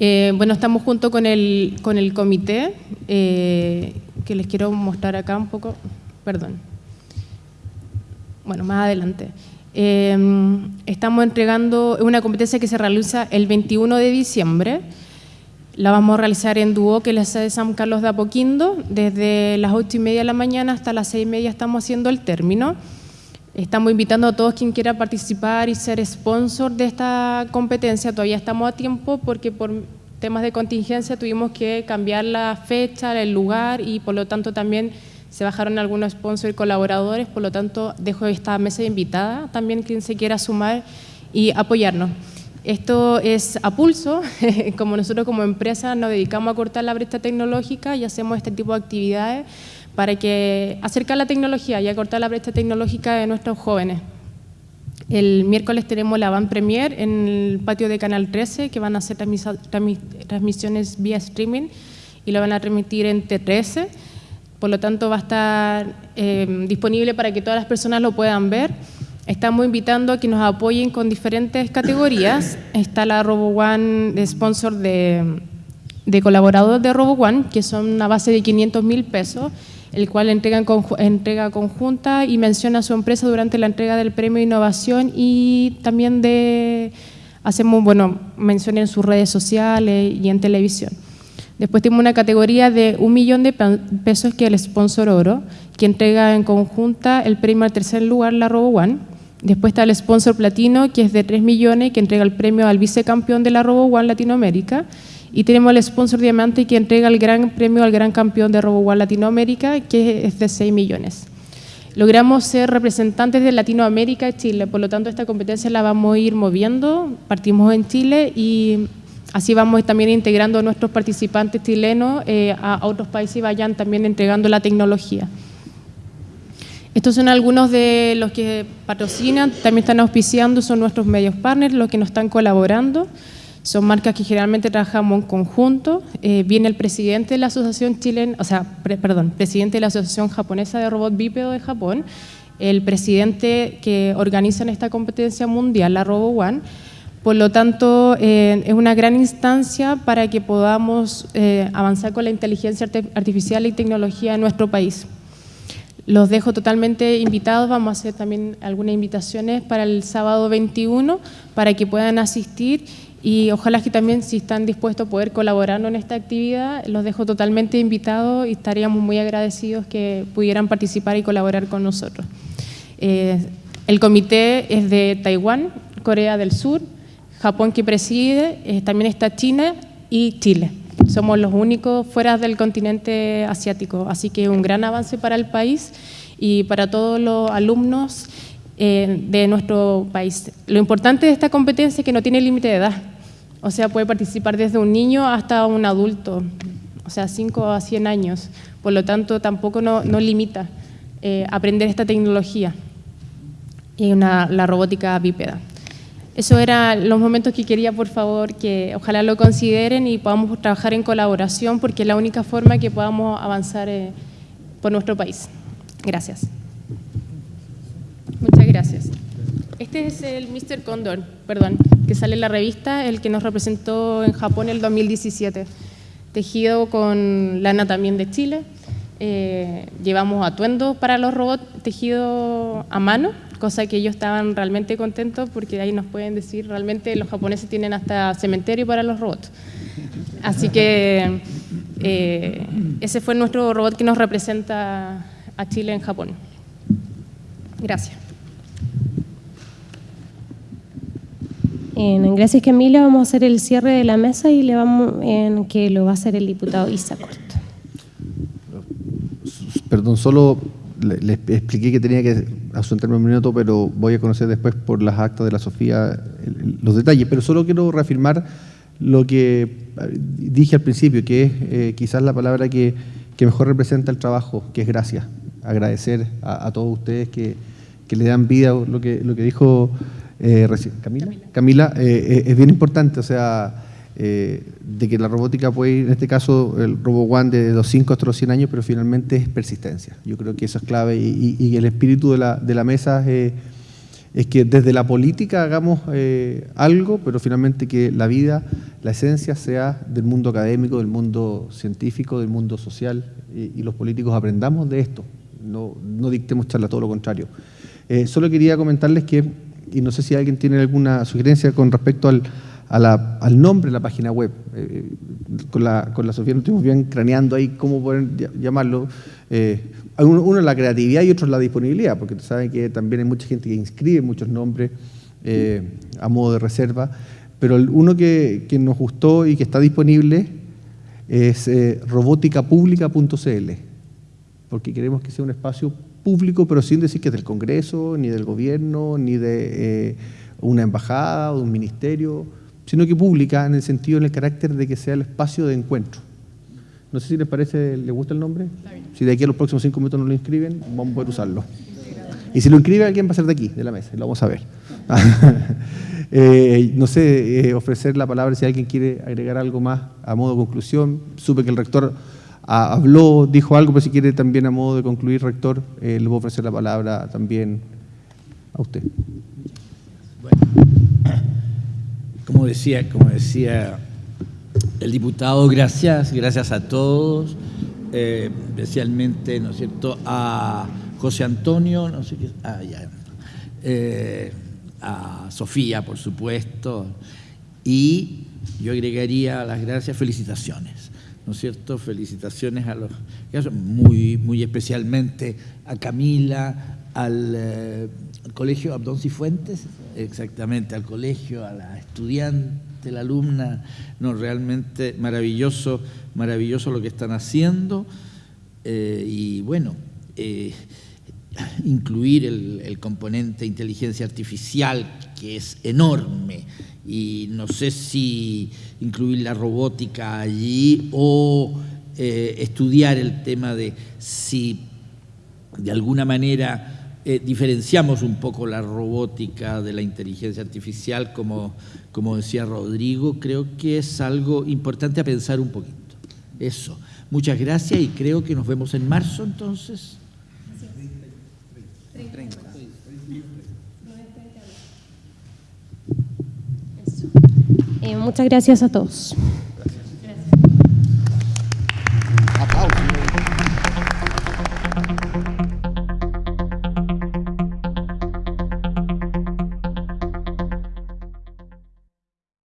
Eh, bueno, estamos junto con el, con el comité, eh, que les quiero mostrar acá un poco, perdón. Bueno, más adelante. Eh, estamos entregando una competencia que se realiza el 21 de diciembre. La vamos a realizar en Duo, que es la de San Carlos de Apoquindo. Desde las 8 y media de la mañana hasta las 6 y media estamos haciendo el término. Estamos invitando a todos quien quiera participar y ser sponsor de esta competencia. Todavía estamos a tiempo porque por temas de contingencia tuvimos que cambiar la fecha, el lugar y por lo tanto también se bajaron algunos sponsors y colaboradores. Por lo tanto, dejo esta mesa invitada también quien se quiera sumar y apoyarnos. Esto es a pulso, [LAUGHS] como nosotros como empresa nos dedicamos a cortar la brecha tecnológica y hacemos este tipo de actividades para que acercar la tecnología y acortar la brecha tecnológica de nuestros jóvenes. El miércoles tenemos la Van Premier en el patio de Canal 13, que van a hacer transmisiones vía streaming y lo van a transmitir en T13. Por lo tanto, va a estar eh, disponible para que todas las personas lo puedan ver. Estamos invitando a que nos apoyen con diferentes categorías. Está la RoboOne de sponsor de, de colaboradores de RoboOne, que son una base de 500 mil pesos, el cual entrega, entrega conjunta y menciona a su empresa durante la entrega del premio de innovación y también de, hacemos, bueno, mención en sus redes sociales y en televisión. Después tenemos una categoría de un millón de pe- pesos que es el sponsor oro, que entrega en conjunta el premio al tercer lugar, la RoboOne. Después está el sponsor platino, que es de 3 millones, que entrega el premio al vicecampeón de la RoboOne Latinoamérica. Y tenemos el sponsor diamante, que entrega el gran premio al gran campeón de RoboOne Latinoamérica, que es de 6 millones. Logramos ser representantes de Latinoamérica y Chile, por lo tanto esta competencia la vamos a ir moviendo. Partimos en Chile y así vamos también integrando a nuestros participantes chilenos eh, a, otros países y vayan también entregando la tecnología. Estos son algunos de los que patrocinan, también están auspiciando, son nuestros medios partners, los que nos están colaborando. Son marcas que generalmente trabajamos en conjunto. Eh, viene el presidente de la Asociación Chilena, o sea, perdón, presidente de la Asociación Japonesa de Robot Bípedo de Japón, el presidente que organiza esta competencia mundial, la Robo One. Por lo tanto, eh, es una gran instancia para que podamos eh, avanzar con la inteligencia artificial y tecnología en nuestro país. Los dejo totalmente invitados, vamos a hacer también algunas invitaciones para el sábado 21 para que puedan asistir y ojalá que también si están dispuestos a poder colaborar en esta actividad, los dejo totalmente invitados y estaríamos muy agradecidos que pudieran participar y colaborar con nosotros. Eh, el comité es de Taiwán, Corea del Sur, Japón que preside, eh, también está China y Chile. Somos los únicos fuera del continente asiático, así que un gran avance para el país y para todos los alumnos eh, de nuestro país. Lo importante de esta competencia es que no tiene límite de edad, o sea, puede participar desde un niño hasta un adulto, o sea, 5 a 100 años. Por lo tanto, tampoco no, limita eh, aprender esta tecnología y la robótica bípeda. Eso eran los momentos que quería, por favor, que ojalá lo consideren y podamos trabajar en colaboración porque es la única forma que podamos avanzar eh, por nuestro país. Gracias. Muchas gracias. Este es el Mr. Condor, perdón, que sale en la revista, el que nos representó en Japón el 2017. Tejido con lana también de Chile. Eh, llevamos atuendos para los robots tejido a mano cosa que ellos estaban realmente contentos porque ahí nos pueden decir, realmente los japoneses tienen hasta cementerio para los robots. Así que eh, ese fue nuestro robot que nos representa a Chile en Japón. Gracias. En, gracias Camila, vamos a hacer el cierre de la mesa y le vamos en que lo va a hacer el diputado Isa Perdón, solo le, expliqué que tenía que asuntarme un minuto, pero voy a conocer después por las actas de la Sofía los detalles. Pero solo quiero reafirmar lo que eh, dije al principio, que es eh, quizás la palabra que, mejor representa el trabajo, que es gracias. Agradecer a, todos ustedes que, le dan vida, lo que, lo que dijo eh, Camila, Camila es bien importante, o sea eh, de que la robótica puede ir, en este caso, el Robo One de los 5 hasta los 100 años, pero finalmente es persistencia. Yo creo que eso es clave y, el espíritu de la, de la mesa es, que desde la política hagamos eh, algo, pero finalmente que la vida, la esencia sea del mundo académico, del mundo científico, del mundo social y, los políticos aprendamos de esto, no, no dictemos charla, todo lo contrario. Eh, solo quería comentarles que, y no sé si alguien tiene alguna sugerencia con respecto al al nombre de la página web. Eh, con, la, con la Sofía nos estuvimos bien craneando ahí cómo poder llamarlo. Eh, uno, es la creatividad y otro es la disponibilidad, porque saben que también hay mucha gente que inscribe muchos nombres eh, a modo de reserva, pero uno que, nos gustó y que está disponible es robóticapublica.cl, porque queremos que sea un espacio público, pero sin decir que es del Congreso, ni del gobierno, ni de una embajada o de un ministerio sino que pública en el sentido, en el carácter de que sea el espacio de encuentro. No sé si les parece, ¿les gusta el nombre? Si de aquí a los próximos cinco minutos no lo inscriben, vamos a poder usarlo. Y si lo inscribe alguien va a ser de aquí, de la mesa, lo vamos a ver. [LAUGHS] Eh, no sé, eh, ofrecer la palabra si alguien quiere agregar algo más a modo de conclusión. Supe que el rector habló, dijo algo, pero si quiere también a modo de concluir, rector, eh, le voy a ofrecer la palabra también a usted. Bueno como decía, como decía el diputado, gracias, gracias a todos, eh, especialmente, ¿no es cierto?, a José Antonio, no sé qué, ah, eh, a Sofía, por supuesto, y yo agregaría las gracias, felicitaciones, ¿no es cierto?, felicitaciones a los, muy, muy especialmente a Camila, al eh, colegio Abdón Cifuentes, exactamente, al colegio, a la estudiante, la alumna, no, realmente maravilloso, maravilloso lo que están haciendo. Eh, y bueno, eh, incluir el, componente inteligencia artificial que es enorme. Y no sé si incluir la robótica allí o estudiar el tema de si de alguna manera eh, diferenciamos un poco la robótica de la inteligencia artificial, como, como decía Rodrigo, creo que es algo importante a pensar un poquito. Eso. Muchas gracias y creo que nos vemos en marzo entonces. Eh, muchas gracias a todos.